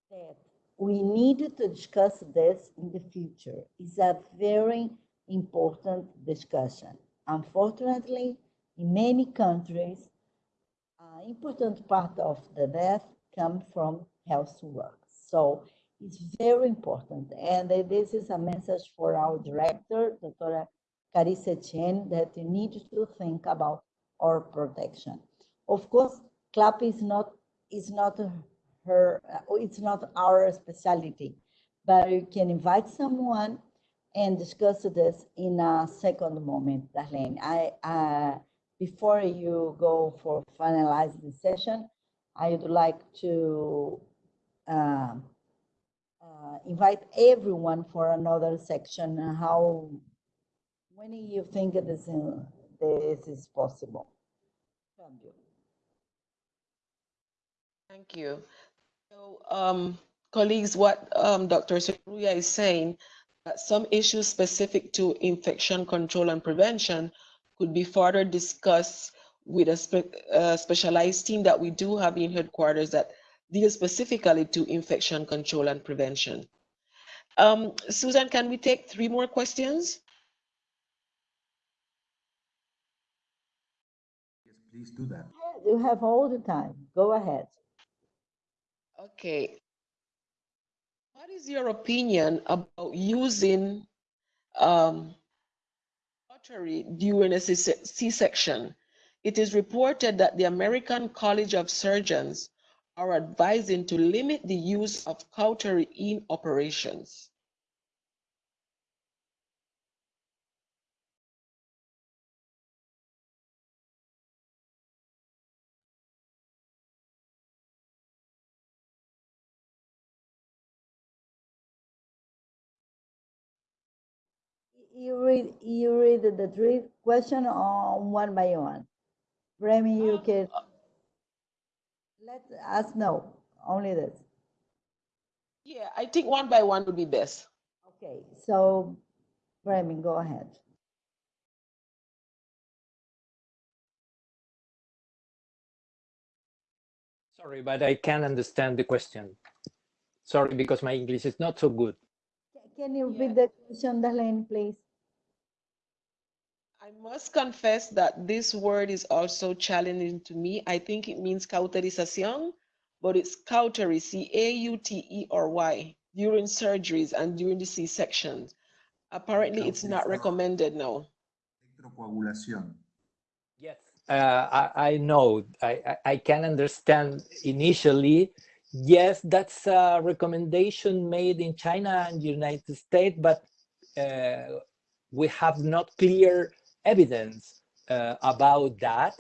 that we need to discuss this in the future is a very important discussion. Unfortunately, in many countries, an important part of the death come from health work. So it's very important. And this is a message for our director, Dr. Carissa Etienne, that we need to think about our protection. Of course, CLAP is not is not her uh, it's not our specialty, but you can invite someone and discuss this in a second moment, Darlene. I uh, before you go for finalize the session, I would like to uh, uh, invite everyone for another section. uh, How when you think this this is possible? Cambio. Thank you. So, um, colleagues, what um, Dr. Serruya is saying, that some issues specific to infection control and prevention could be further discussed with a spe- uh, specialized team that we do have in headquarters that deals specifically to infection control and prevention. Um, Susan, can we take three more questions? Yes, please do that. You have all the time. Go ahead. Okay. What is your opinion about using um, cautery during a C-section? It is reported that the American College of Surgeons are advising to limit the use of cautery in operations. You read you read the three question on one by one. Remy, you Um, can let us know only this. Yeah, I think one by one would be best. Okay, so Remy, go ahead. Sorry, but I can't understand the question. Sorry, because my English is not so good. Can you Yeah. the question, Darlene, please? I must confess that this word is also challenging to me. I think it means cauterización, but it's cautery, C-A-U-T-E-R-Y, during surgeries and during the C sections. Apparently, it's not recommended now. Electrocoagulación. Yes, uh, I, I know. I, I, I can understand initially. Yes, that's a recommendation made in China and United States, but uh, we have not clear evidence uh, about that.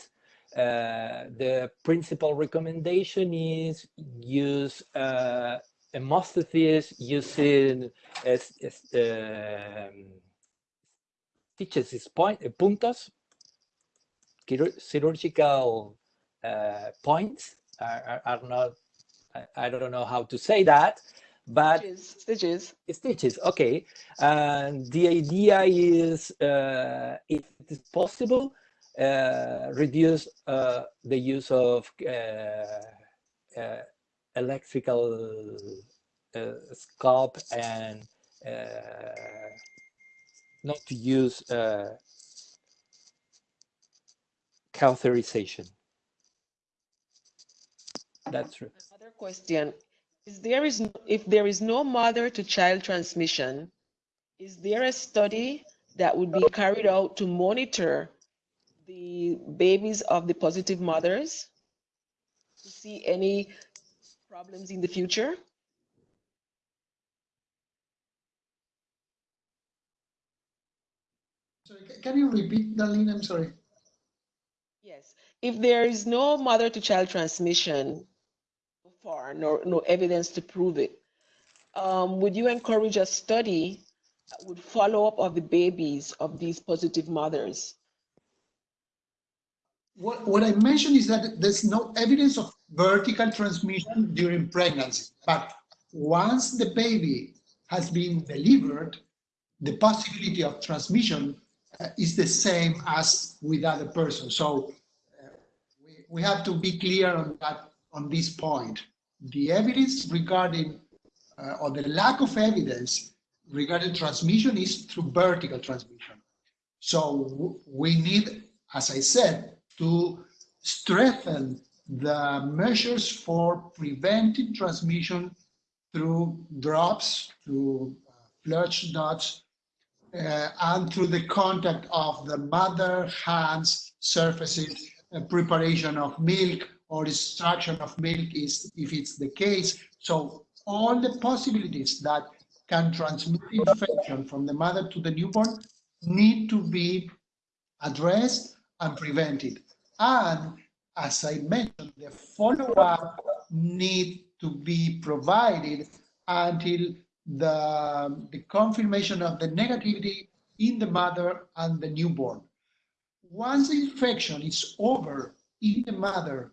Uh, the principal recommendation is use uh, hemostasis using es- es- um, stitches, point, puntos, chirurgical uh, points are, are, are not, I, I don't know how to say that, but Stitches, stitches. stitches, okay. And the idea is, uh, if it is possible, uh, reduce uh, the use of uh, uh, electrical uh, scalp and uh, not to use uh, cauterization. That's true. Another question, is there is, if there is no mother to child transmission, is there a study that would be carried out to monitor the babies of the positive mothers? To see any problems in the future? Sorry, can you repeat, Darlene? I'm sorry. Yes, if there is no mother to child transmission far, no, no evidence to prove it, um, would you encourage a study that would follow up of the babies of these positive mothers? What, what I mentioned is that there's no evidence of vertical transmission during pregnancy, but once the baby has been delivered, the possibility of transmission uh, is the same as with other persons. So uh, we, we have to be clear on that on this point. The evidence regarding uh, or the lack of evidence regarding transmission is through vertical transmission. So we need, as I said, to strengthen the measures for preventing transmission through drops, through uh, flush dots, uh, and through the contact of the mother hands surfaces, uh, preparation of milk or extraction of milk is if it's the case. So all the possibilities that can transmit infection from the mother to the newborn need to be addressed and prevented. And as I mentioned, the follow-up need to be provided until the, the confirmation of the negativity in the mother and the newborn. Once the infection is over in the mother,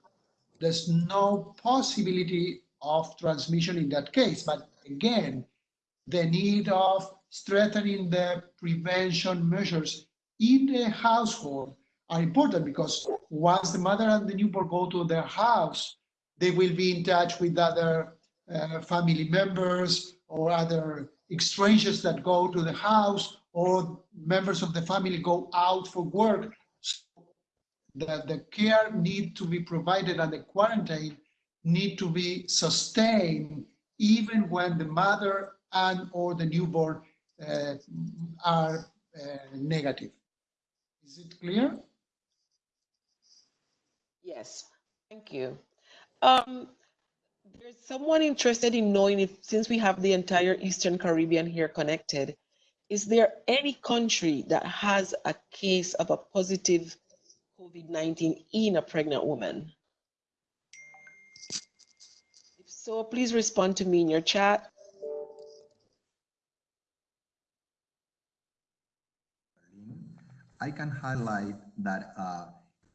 there's no possibility of transmission in that case. But again, the need of strengthening the prevention measures in the household are important because once the mother and the newborn go to their house, they will be in touch with other uh, family members or other strangers that go to the house or members of the family go out for work. The, the care need to be provided and the quarantine need to be sustained even when the mother and or the newborn uh, are uh, negative. Is it clear? Yes, thank you. Um, there's someone interested in knowing if, since we have the entire Eastern Caribbean here connected, is there any country that has a case of a positive COVID-19 in a pregnant woman? If so, please respond to me in your chat. I can highlight that uh,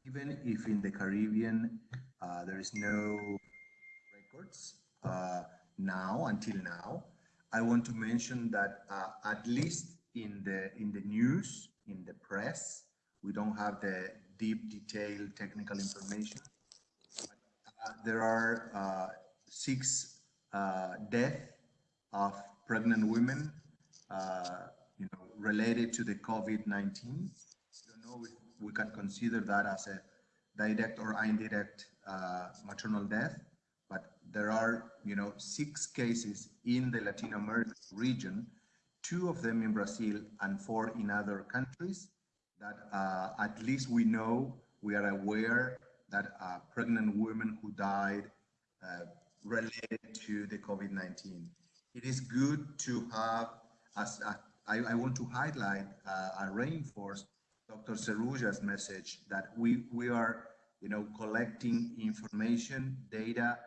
even if in the Caribbean uh, there is no records uh, now until now, I want to mention that uh, at least in the in the news, in the press, we don't have the deep, detailed technical information. Uh, there are uh, six uh, deaths of pregnant women, uh, you know, related to the COVID-19. don't know if we can consider that as a direct or indirect uh, maternal death, but there are, you know, six cases in the Latin American region, two of them in Brazil and four in other countries that uh, at least we know, we are aware that uh, pregnant women who died uh, related to the COVID-19. It is good to have, as uh, I, I, want to highlight uh, and reinforce Dr. Serruya's message that we, we are, you know, collecting information, data,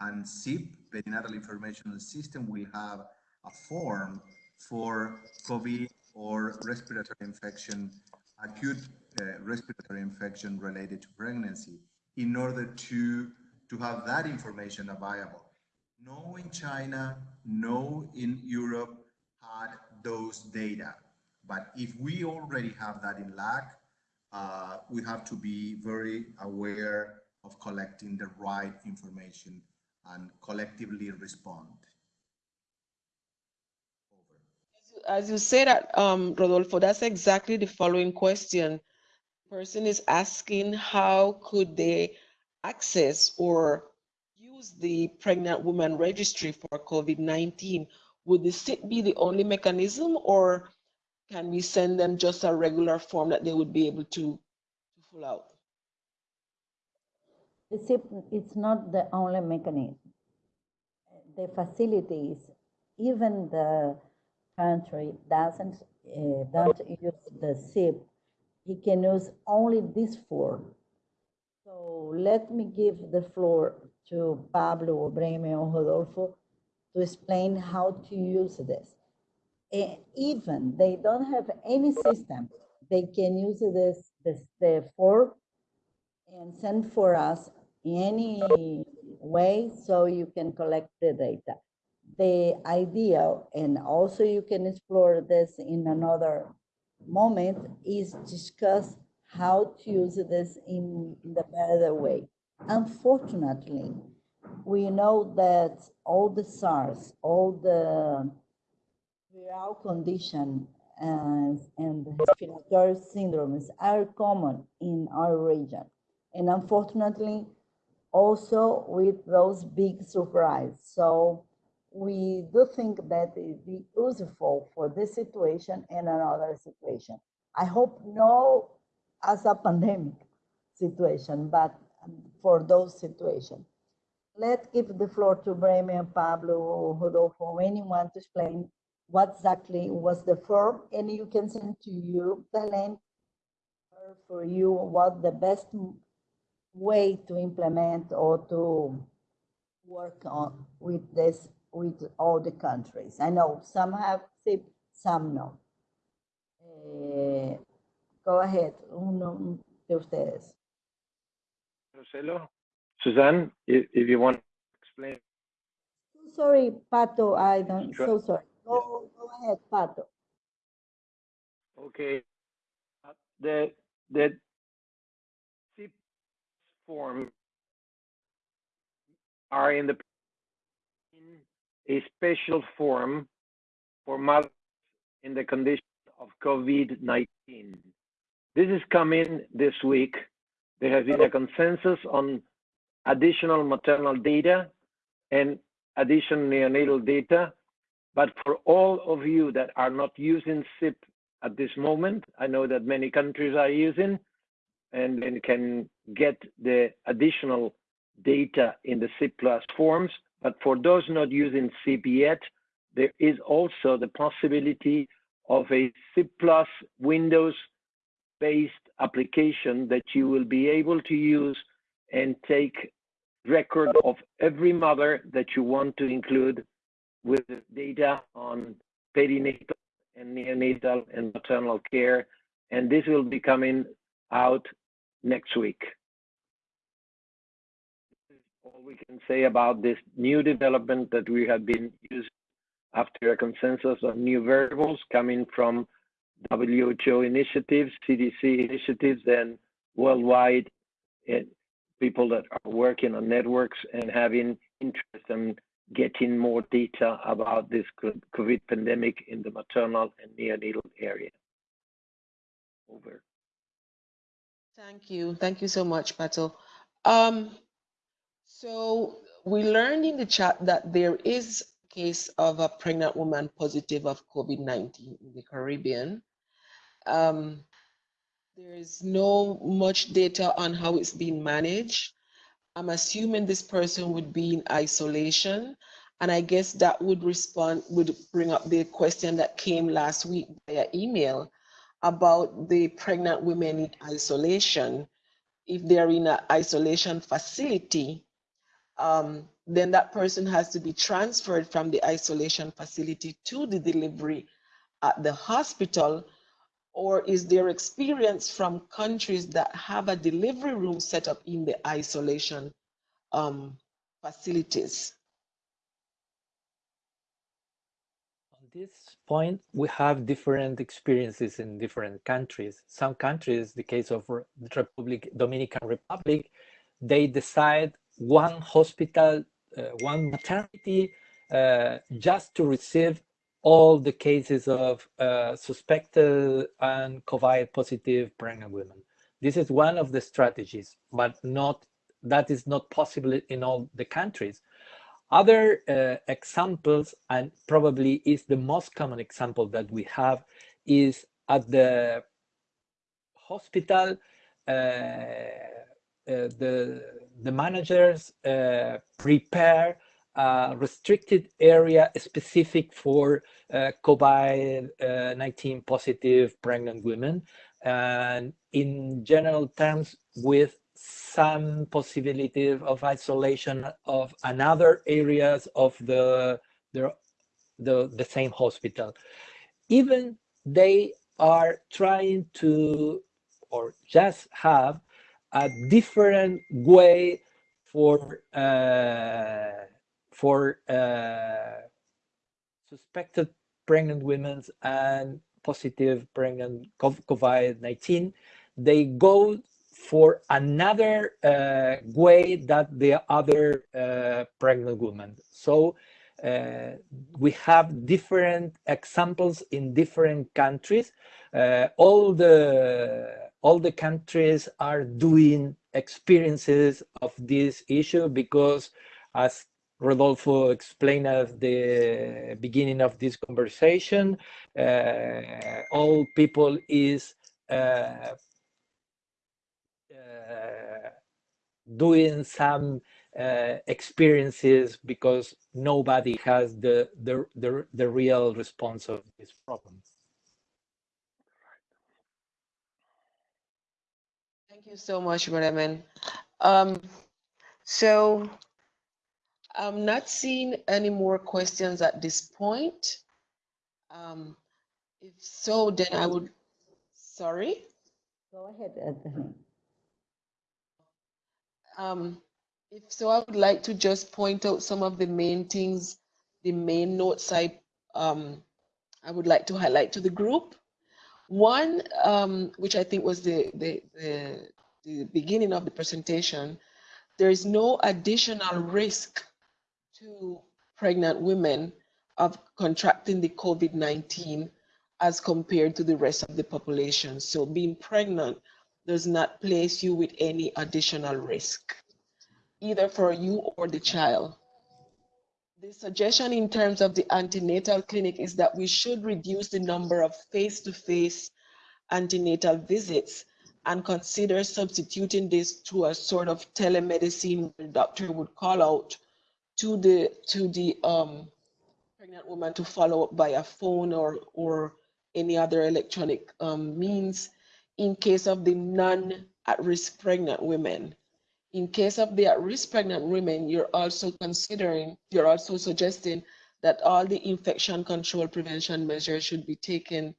and SIP, perinatal information system, will have a form for COVID or respiratory infection, acute uh, respiratory infection related to pregnancy in order to, to have that information available. No in China, no in Europe had those data. But if we already have that in LAC, uh, we have to be very aware of collecting the right information and collectively respond. As you say that, um, Rodolfo, that's exactly the following question. Person is asking how could they access or use the pregnant woman registry for COVID-19. Would the SIP be the only mechanism or can we send them just a regular form that they would be able to, to fill out? The SIP it's not the only mechanism. The facilities, even the country doesn't uh, don't use the SIP, he can use only this form. So let me give the floor to Pablo Bremen or Rodolfo to explain how to use this. And even they don't have any system, they can use this, this the form and send for us in any way so you can collect the data the idea, and also you can explore this in another moment, is discuss how to use this in, in the better way. Unfortunately, we know that all the SARS, all the viral condition and, and respiratory syndromes are common in our region. And unfortunately, also with those big surprise. So we do think that it be useful for this situation and another situation. I hope no as a pandemic situation, but for those situations. Let's give the floor to Bremen and Pablo, Rodolfo, anyone to explain what exactly was the form, and you can send to you the link for you what the best way to implement or to work on with this with all the countries. I know some have SIP, some no. Eh, go ahead, uno de ustedes. Marcelo, Suzanne, if, if you want to explain. Sorry, Pato, I don't, so sorry. Go, go ahead, Pato. Okay. The, the SIP form are in the a special form for mothers in the condition of COVID-19. This is coming this week. There has been a consensus on additional maternal data and additional neonatal data. But for all of you that are not using SIP at this moment, I know that many countries are using and, and can get the additional data in the SIP plus forms. But for those not using SIP yet, there is also the possibility of a Plus Windows-based application that you will be able to use and take record of every mother that you want to include with data on perinatal and neonatal and maternal care. And this will be coming out next week we can say about this new development that we have been using after a consensus of new variables coming from WHO initiatives, CDC initiatives, and worldwide people that are working on networks and having interest in getting more data about this COVID pandemic in the maternal and neonatal area. Over. Thank you. Thank you so much, Pato. Um, so we learned in the chat that there is a case of a pregnant woman positive of COVID-19 in the Caribbean. Um, there is no much data on how it's being managed. I'm assuming this person would be in isolation. And I guess that would respond, would bring up the question that came last week via email about the pregnant women in isolation. If they're in an isolation facility, um, then that person has to be transferred from the isolation facility to the delivery at the hospital or is there experience from countries that have a delivery room set up in the isolation um, facilities? On this point, we have different experiences in different countries. Some countries, the case of the Republic, Dominican Republic, they decide one hospital, uh, one maternity, uh, just to receive all the cases of uh, suspected and COVID positive pregnant women. This is one of the strategies, but not that is not possible in all the countries. Other uh, examples, and probably is the most common example that we have, is at the hospital, uh, uh the, the managers uh, prepare a restricted area specific for uh, COVID-19 positive pregnant women and in general terms with some possibility of isolation of another areas of the, the, the, the same hospital. Even they are trying to or just have a different way for uh, for uh, suspected pregnant women and positive pregnant COVID-19, they go for another uh, way that the other uh, pregnant women. So uh, we have different examples in different countries. Uh, all the all the countries are doing experiences of this issue because as Rodolfo explained at the beginning of this conversation. Uh, all people is uh, uh, doing some uh, experiences because nobody has the, the, the, the real response of this problem. Thank you so much, Bremen. Um, so I'm not seeing any more questions at this point. Um, if so, then I would, sorry? Go ahead, Anthony. Um, if so, I would like to just point out some of the main things, the main notes I, um, I would like to highlight to the group. One, um, which I think was the, the, the, the beginning of the presentation, there is no additional risk to pregnant women of contracting the COVID-19 as compared to the rest of the population. So being pregnant does not place you with any additional risk, either for you or the child. The suggestion in terms of the antenatal clinic is that we should reduce the number of face-to-face -face antenatal visits and consider substituting this to a sort of telemedicine where the doctor would call out to the to the um, pregnant woman to follow up by a phone or or any other electronic um, means in case of the non at-risk pregnant women. In case of the at-risk pregnant women, you're also considering, you're also suggesting that all the infection control prevention measures should be taken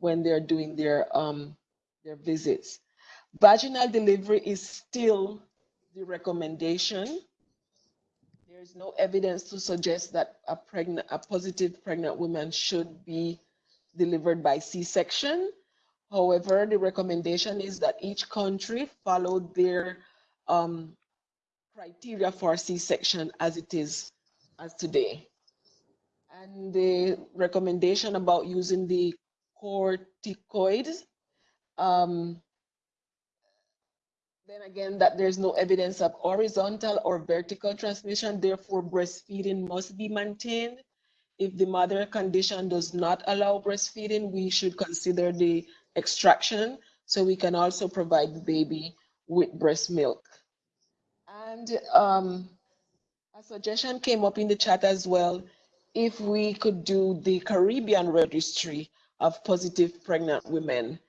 when they're doing their um, their visits. Vaginal delivery is still the recommendation there is no evidence to suggest that a pregnant, a positive pregnant woman should be delivered by C-section. However, the recommendation is that each country follow their um, criteria for C-section as it is as today. And the recommendation about using the corticoids, um, then again, that there's no evidence of horizontal or vertical transmission, therefore breastfeeding must be maintained. If the mother condition does not allow breastfeeding, we should consider the extraction so we can also provide the baby with breast milk. And um, a suggestion came up in the chat as well. If we could do the Caribbean registry of positive pregnant women.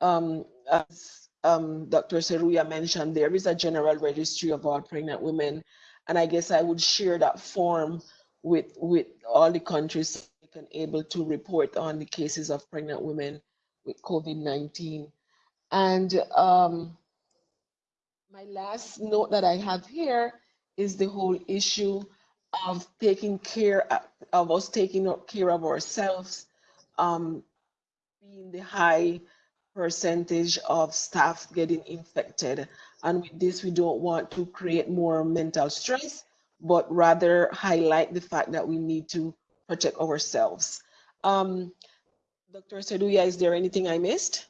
Um, as um, Dr. Serruya mentioned, there is a general registry of all pregnant women. And I guess I would share that form with, with all the countries can able to report on the cases of pregnant women with COVID-19. And um, my last note that I have here is the whole issue of taking care of us taking care of ourselves, um, being the high percentage of staff getting infected. And with this, we don't want to create more mental stress, but rather highlight the fact that we need to protect ourselves. Um, Dr. Serruya, is there anything I missed?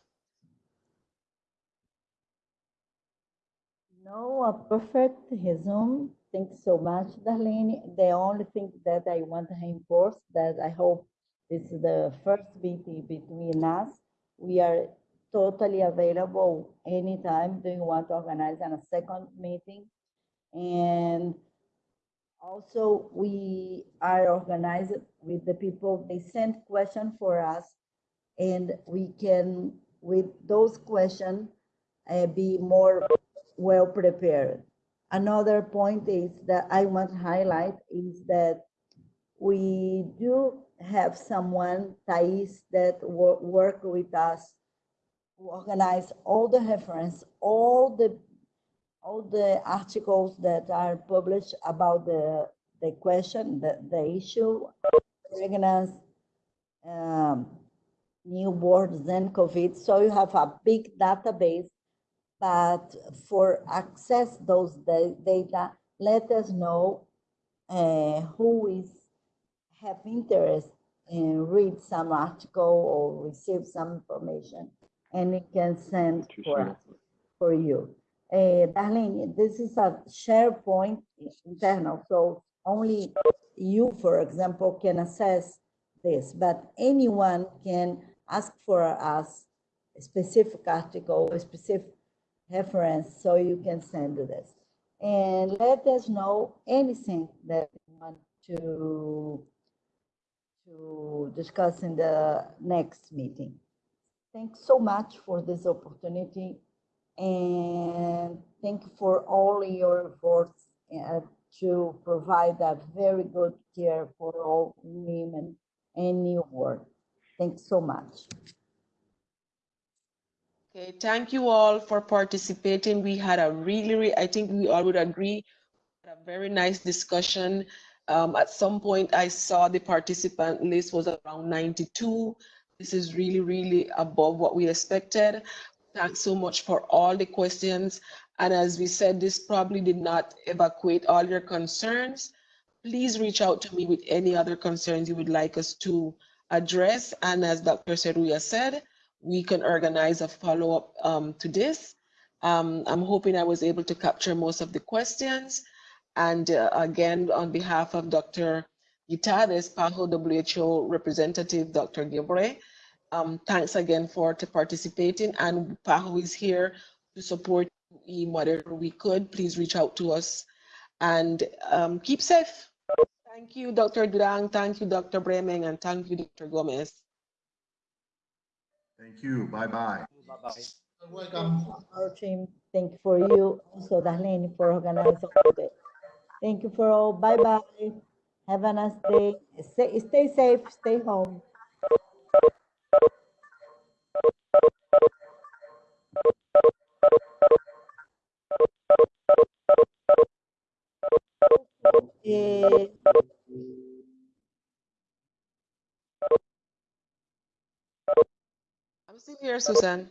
No, a perfect resume. Thanks so much, Darlene. The only thing that I want to reinforce that I hope this is the first meeting between us. We are totally available anytime. Do you want to organize a second meeting? And also we are organized with the people, they send questions for us and we can, with those questions, uh, be more well prepared. Another point is that I want to highlight is that we do have someone, Thais, that wo- work with us, organize all the reference, all the all the articles that are published about the the question, the, the issue, pregnancy, um, newborns and COVID. So you have a big database but for access those data, let us know uh, who is have interest in read some article or receive some information, and it can send for us, for you. Uh, Darlene, this is a SharePoint internal, so only you, for example, can access this, but anyone can ask for us a specific article, a specific reference so you can send this. And let us know anything that you want to, to discuss in the next meeting. Thanks so much for this opportunity and thank you for all your efforts uh, to provide a very good care for all women and newborn. Thanks so much. Okay, thank you all for participating. We had a really, really I think we all would agree, a very nice discussion. Um, at some point, I saw the participant list was around 92. This is really, really above what we expected. Thanks so much for all the questions. And as we said, this probably did not evacuate all your concerns. Please reach out to me with any other concerns you would like us to address. And as Dr. Serruya said, we can organize a follow-up um, to this. Um, I'm hoping I was able to capture most of the questions. And uh, again, on behalf of Dr. Yitades, PAHO WHO representative, Dr. Gebre, um, thanks again for to participating. And PAHO is here to support you in whatever we could. Please reach out to us and um, keep safe. Thank you, Dr. Durang. Thank you, Dr. Bremen, and thank you, Dr. Gomez. Thank you. Bye-bye. Bye-bye. Welcome. Our team, thank you for you, also Darlene for organizing today. Thank you for all. Bye bye. Have a nice day. Stay, stay safe. Stay home. Eh, I'm still here, Susan.